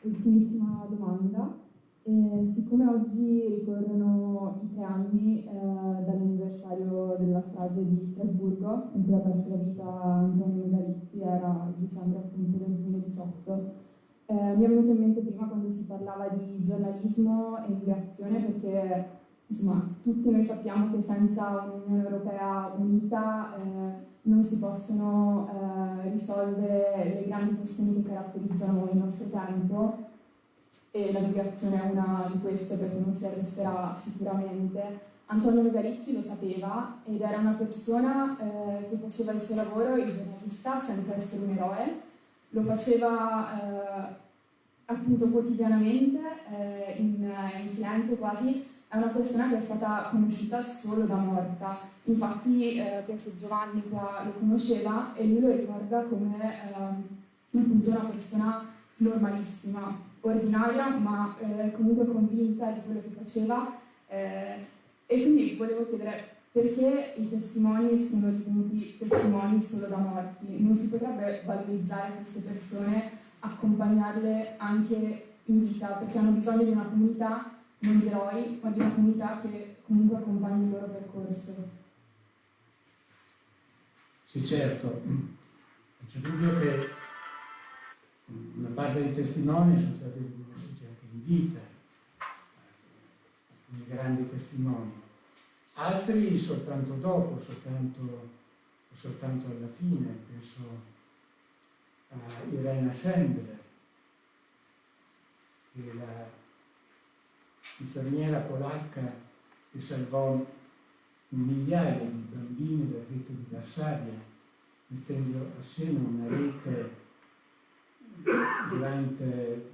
Ultimissima domanda. Eh, siccome oggi ricorrono i tre anni eh, dall'anniversario della strage di Strasburgo, in cui ha perso la vita Antonio Megalizzi, era il dicembre appunto del 2018, eh, mi è venuto in mente prima quando si parlava di giornalismo e migrazione perché insomma, tutti noi sappiamo che senza un'Unione Europea unita eh, non si possono eh, risolvere le grandi questioni che caratterizzano il nostro tempo e la migrazione è una di queste perché non si arresterà sicuramente. Antonio Megalizzi lo sapeva ed era una persona eh, che faceva il suo lavoro, il giornalista, senza essere un eroe, lo faceva eh, appunto quotidianamente, eh, in, in silenzio quasi, è una persona che è stata conosciuta solo da morta. Infatti eh, penso Giovanni qua lo conosceva e lui lo ricorda come eh, appunto una persona normalissima, ordinaria, ma eh, comunque convinta di quello che faceva. Eh, e quindi volevo chiedere perché i testimoni sono ritenuti testimoni solo da morti? Non si potrebbe valorizzare queste persone, accompagnarle anche in vita, perché hanno bisogno di una comunità non di eroi, ma di una comunità che comunque accompagni il loro percorso. Sì, certo. Non c'è dubbio che parte dei testimoni sono stati riconosciuti anche in vita, alcuni grandi testimoni, altri soltanto dopo, soltanto, soltanto alla fine, penso a Irena Sendler, che la infermiera polacca che salvò migliaia di bambini dal ghetto di Varsavia, mettendo assieme una rete durante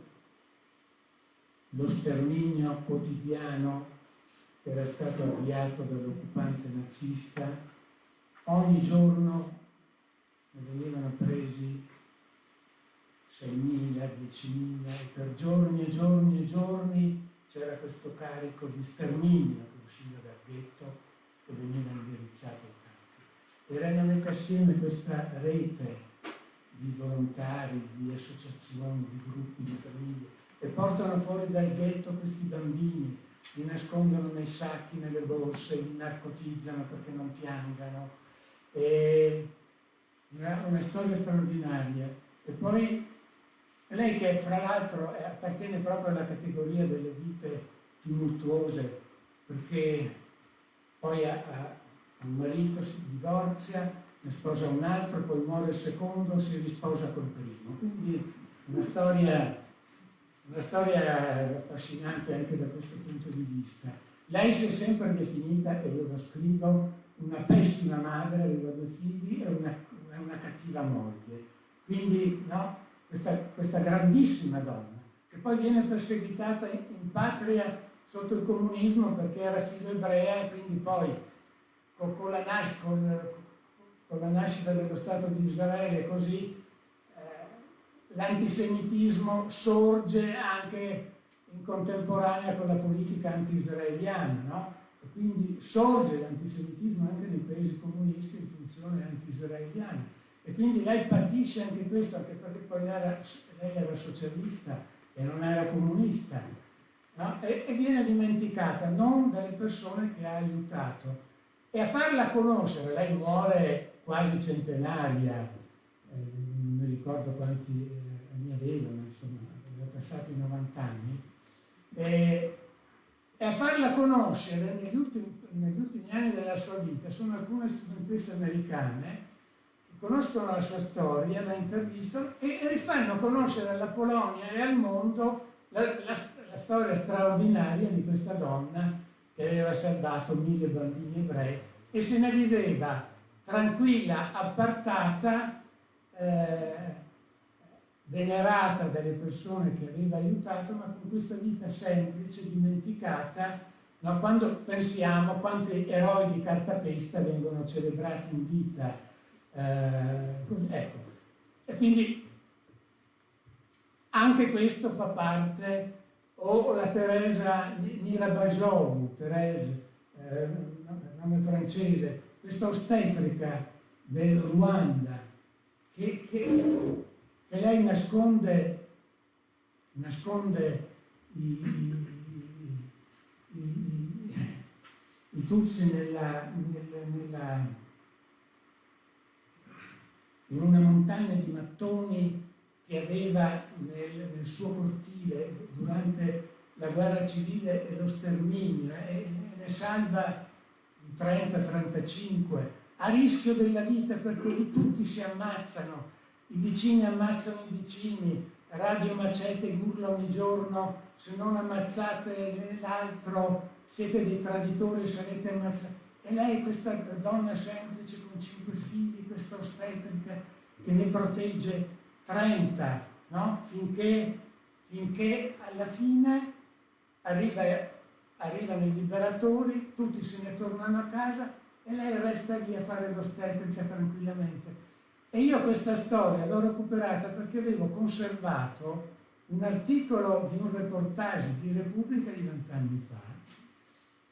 lo sterminio quotidiano che era stato avviato dall'occupante nazista, ogni giorno ne venivano presi 6.000, 10.000 e per giorni e giorni e giorni c'era questo carico di sterminio che usciva dal ghetto e veniva indirizzato ai campi. Erano mette assieme questa rete di volontari, di associazioni, di gruppi, di famiglie e portano fuori dal ghetto questi bambini, li nascondono nei sacchi, nelle borse, li narcotizzano perché non piangano. E una, una storia straordinaria. E poi lei che fra l'altro appartiene proprio alla categoria delle vite tumultuose, perché poi ha, ha un marito, si divorzia, ne sposa un altro, poi muore il secondo, si risposa col primo. Quindi una storia, una storia affascinante anche da questo punto di vista. Lei si è sempre definita, e io lo scrivo, una pessima madre, aveva due figli e una, una cattiva moglie. Quindi, no, questa, questa grandissima donna, che poi viene perseguitata in, in patria sotto il comunismo perché era figlio ebrea e quindi poi con, con la nascita, con, la nascita dello Stato di Israele così, eh, l'antisemitismo sorge anche in contemporanea con la politica anti-israeliana, no? Quindi sorge l'antisemitismo anche nei paesi comunisti in funzione anti-israeliana. E quindi lei patisce anche questo, anche perché poi lei era, lei era socialista e non era comunista, no? e, e viene dimenticata non dalle persone che ha aiutato. E a farla conoscere, lei muore quasi centenaria, eh, non mi ricordo quanti eh, anni avevano, insomma, aveva passato i 90 anni, e, e a farla conoscere negli ultimi, negli ultimi, anni della sua vita sono alcune studentesse americane che conoscono la sua storia, la intervistano e, e rifanno conoscere alla Polonia e al mondo la, la, la storia straordinaria di questa donna che aveva salvato mille bambini ebrei e se ne viveva tranquilla, appartata, eh, venerata dalle persone che aveva aiutato, ma con questa vita semplice, dimenticata, no? quando pensiamo quanti eroi di cartapesta vengono celebrati in vita. Eh, ecco. E quindi anche questo fa parte, o la Teresa Nirabajou, Teresa, eh, nome francese, questa ostetrica del Ruanda, che, che e lei nasconde, nasconde i, i, i, i Tutsi nella, nella, nella, in una montagna di mattoni che aveva nel, nel suo cortile durante la guerra civile e lo sterminio e, e ne salva 30-35 a rischio della vita perché lì tutti si ammazzano i vicini ammazzano i vicini, Radio Macete urla ogni giorno, se non ammazzate l'altro siete dei traditori sarete ammazzati. E lei, questa donna semplice con cinque figli, questa ostetrica che ne protegge 30, no? finché, finché alla fine arriva, arrivano i liberatori, tutti se ne tornano a casa e lei resta lì a fare l'ostetrica tranquillamente. E io questa storia l'ho recuperata perché avevo conservato un articolo di un reportage di Repubblica di vent'anni fa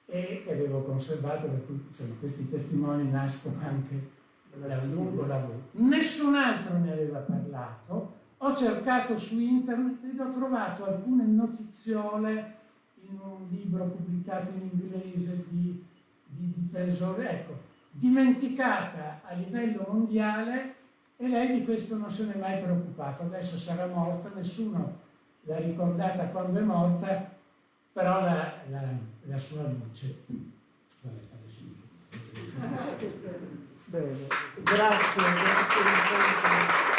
e che avevo conservato, per cui insomma, questi testimoni nascono anche da un lungo lavoro. Nessun altro ne aveva parlato, ho cercato su internet ed ho trovato alcune notiziole in un libro pubblicato in inglese di, di difensore, ecco, dimenticata a livello mondiale e lei di questo non se n'è mai preoccupato. Adesso sarà morta, nessuno l'ha ricordata quando è morta, però la, la, la sua luce. Vabbè, adesso Bene, grazie, grazie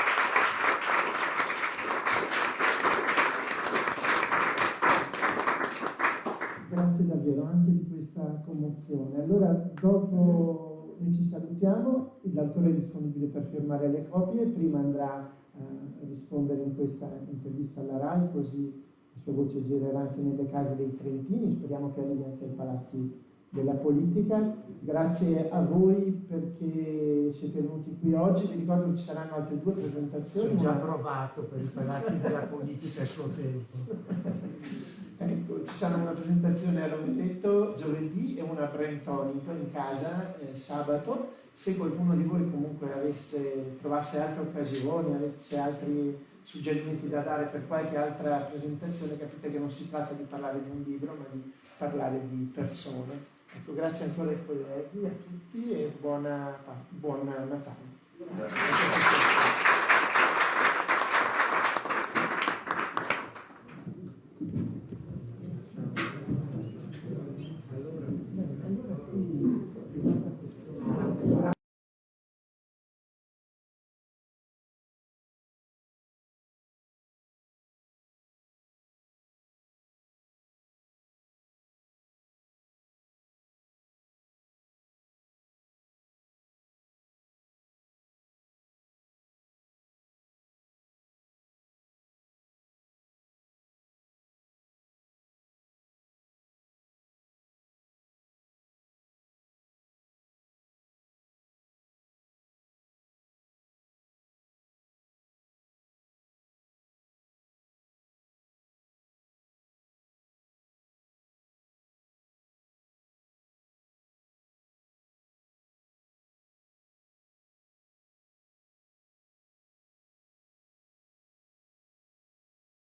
Grazie davvero anche di questa commozione. Allora, dopo noi ci salutiamo, l'autore è disponibile per firmare le copie, prima andrà eh, a rispondere in questa intervista alla RAI, così la sua voce girerà anche nelle case dei Trentini, speriamo che arrivi anche ai palazzi della politica. Grazie a voi perché siete venuti qui oggi, vi ricordo che ci saranno altre due presentazioni. Ho già provato per i palazzi della politica a suo tempo. Ecco, ci sarà una presentazione a Romelletto giovedì e una brentonico in casa eh, sabato. Se qualcuno di voi comunque avesse, trovasse altre occasioni, avesse altri suggerimenti da dare per qualche altra presentazione, capite che non si tratta di parlare di un libro, ma di parlare di persone. Ecco, grazie ancora ai colleghi, a tutti e buona, buona Natale. Grazie.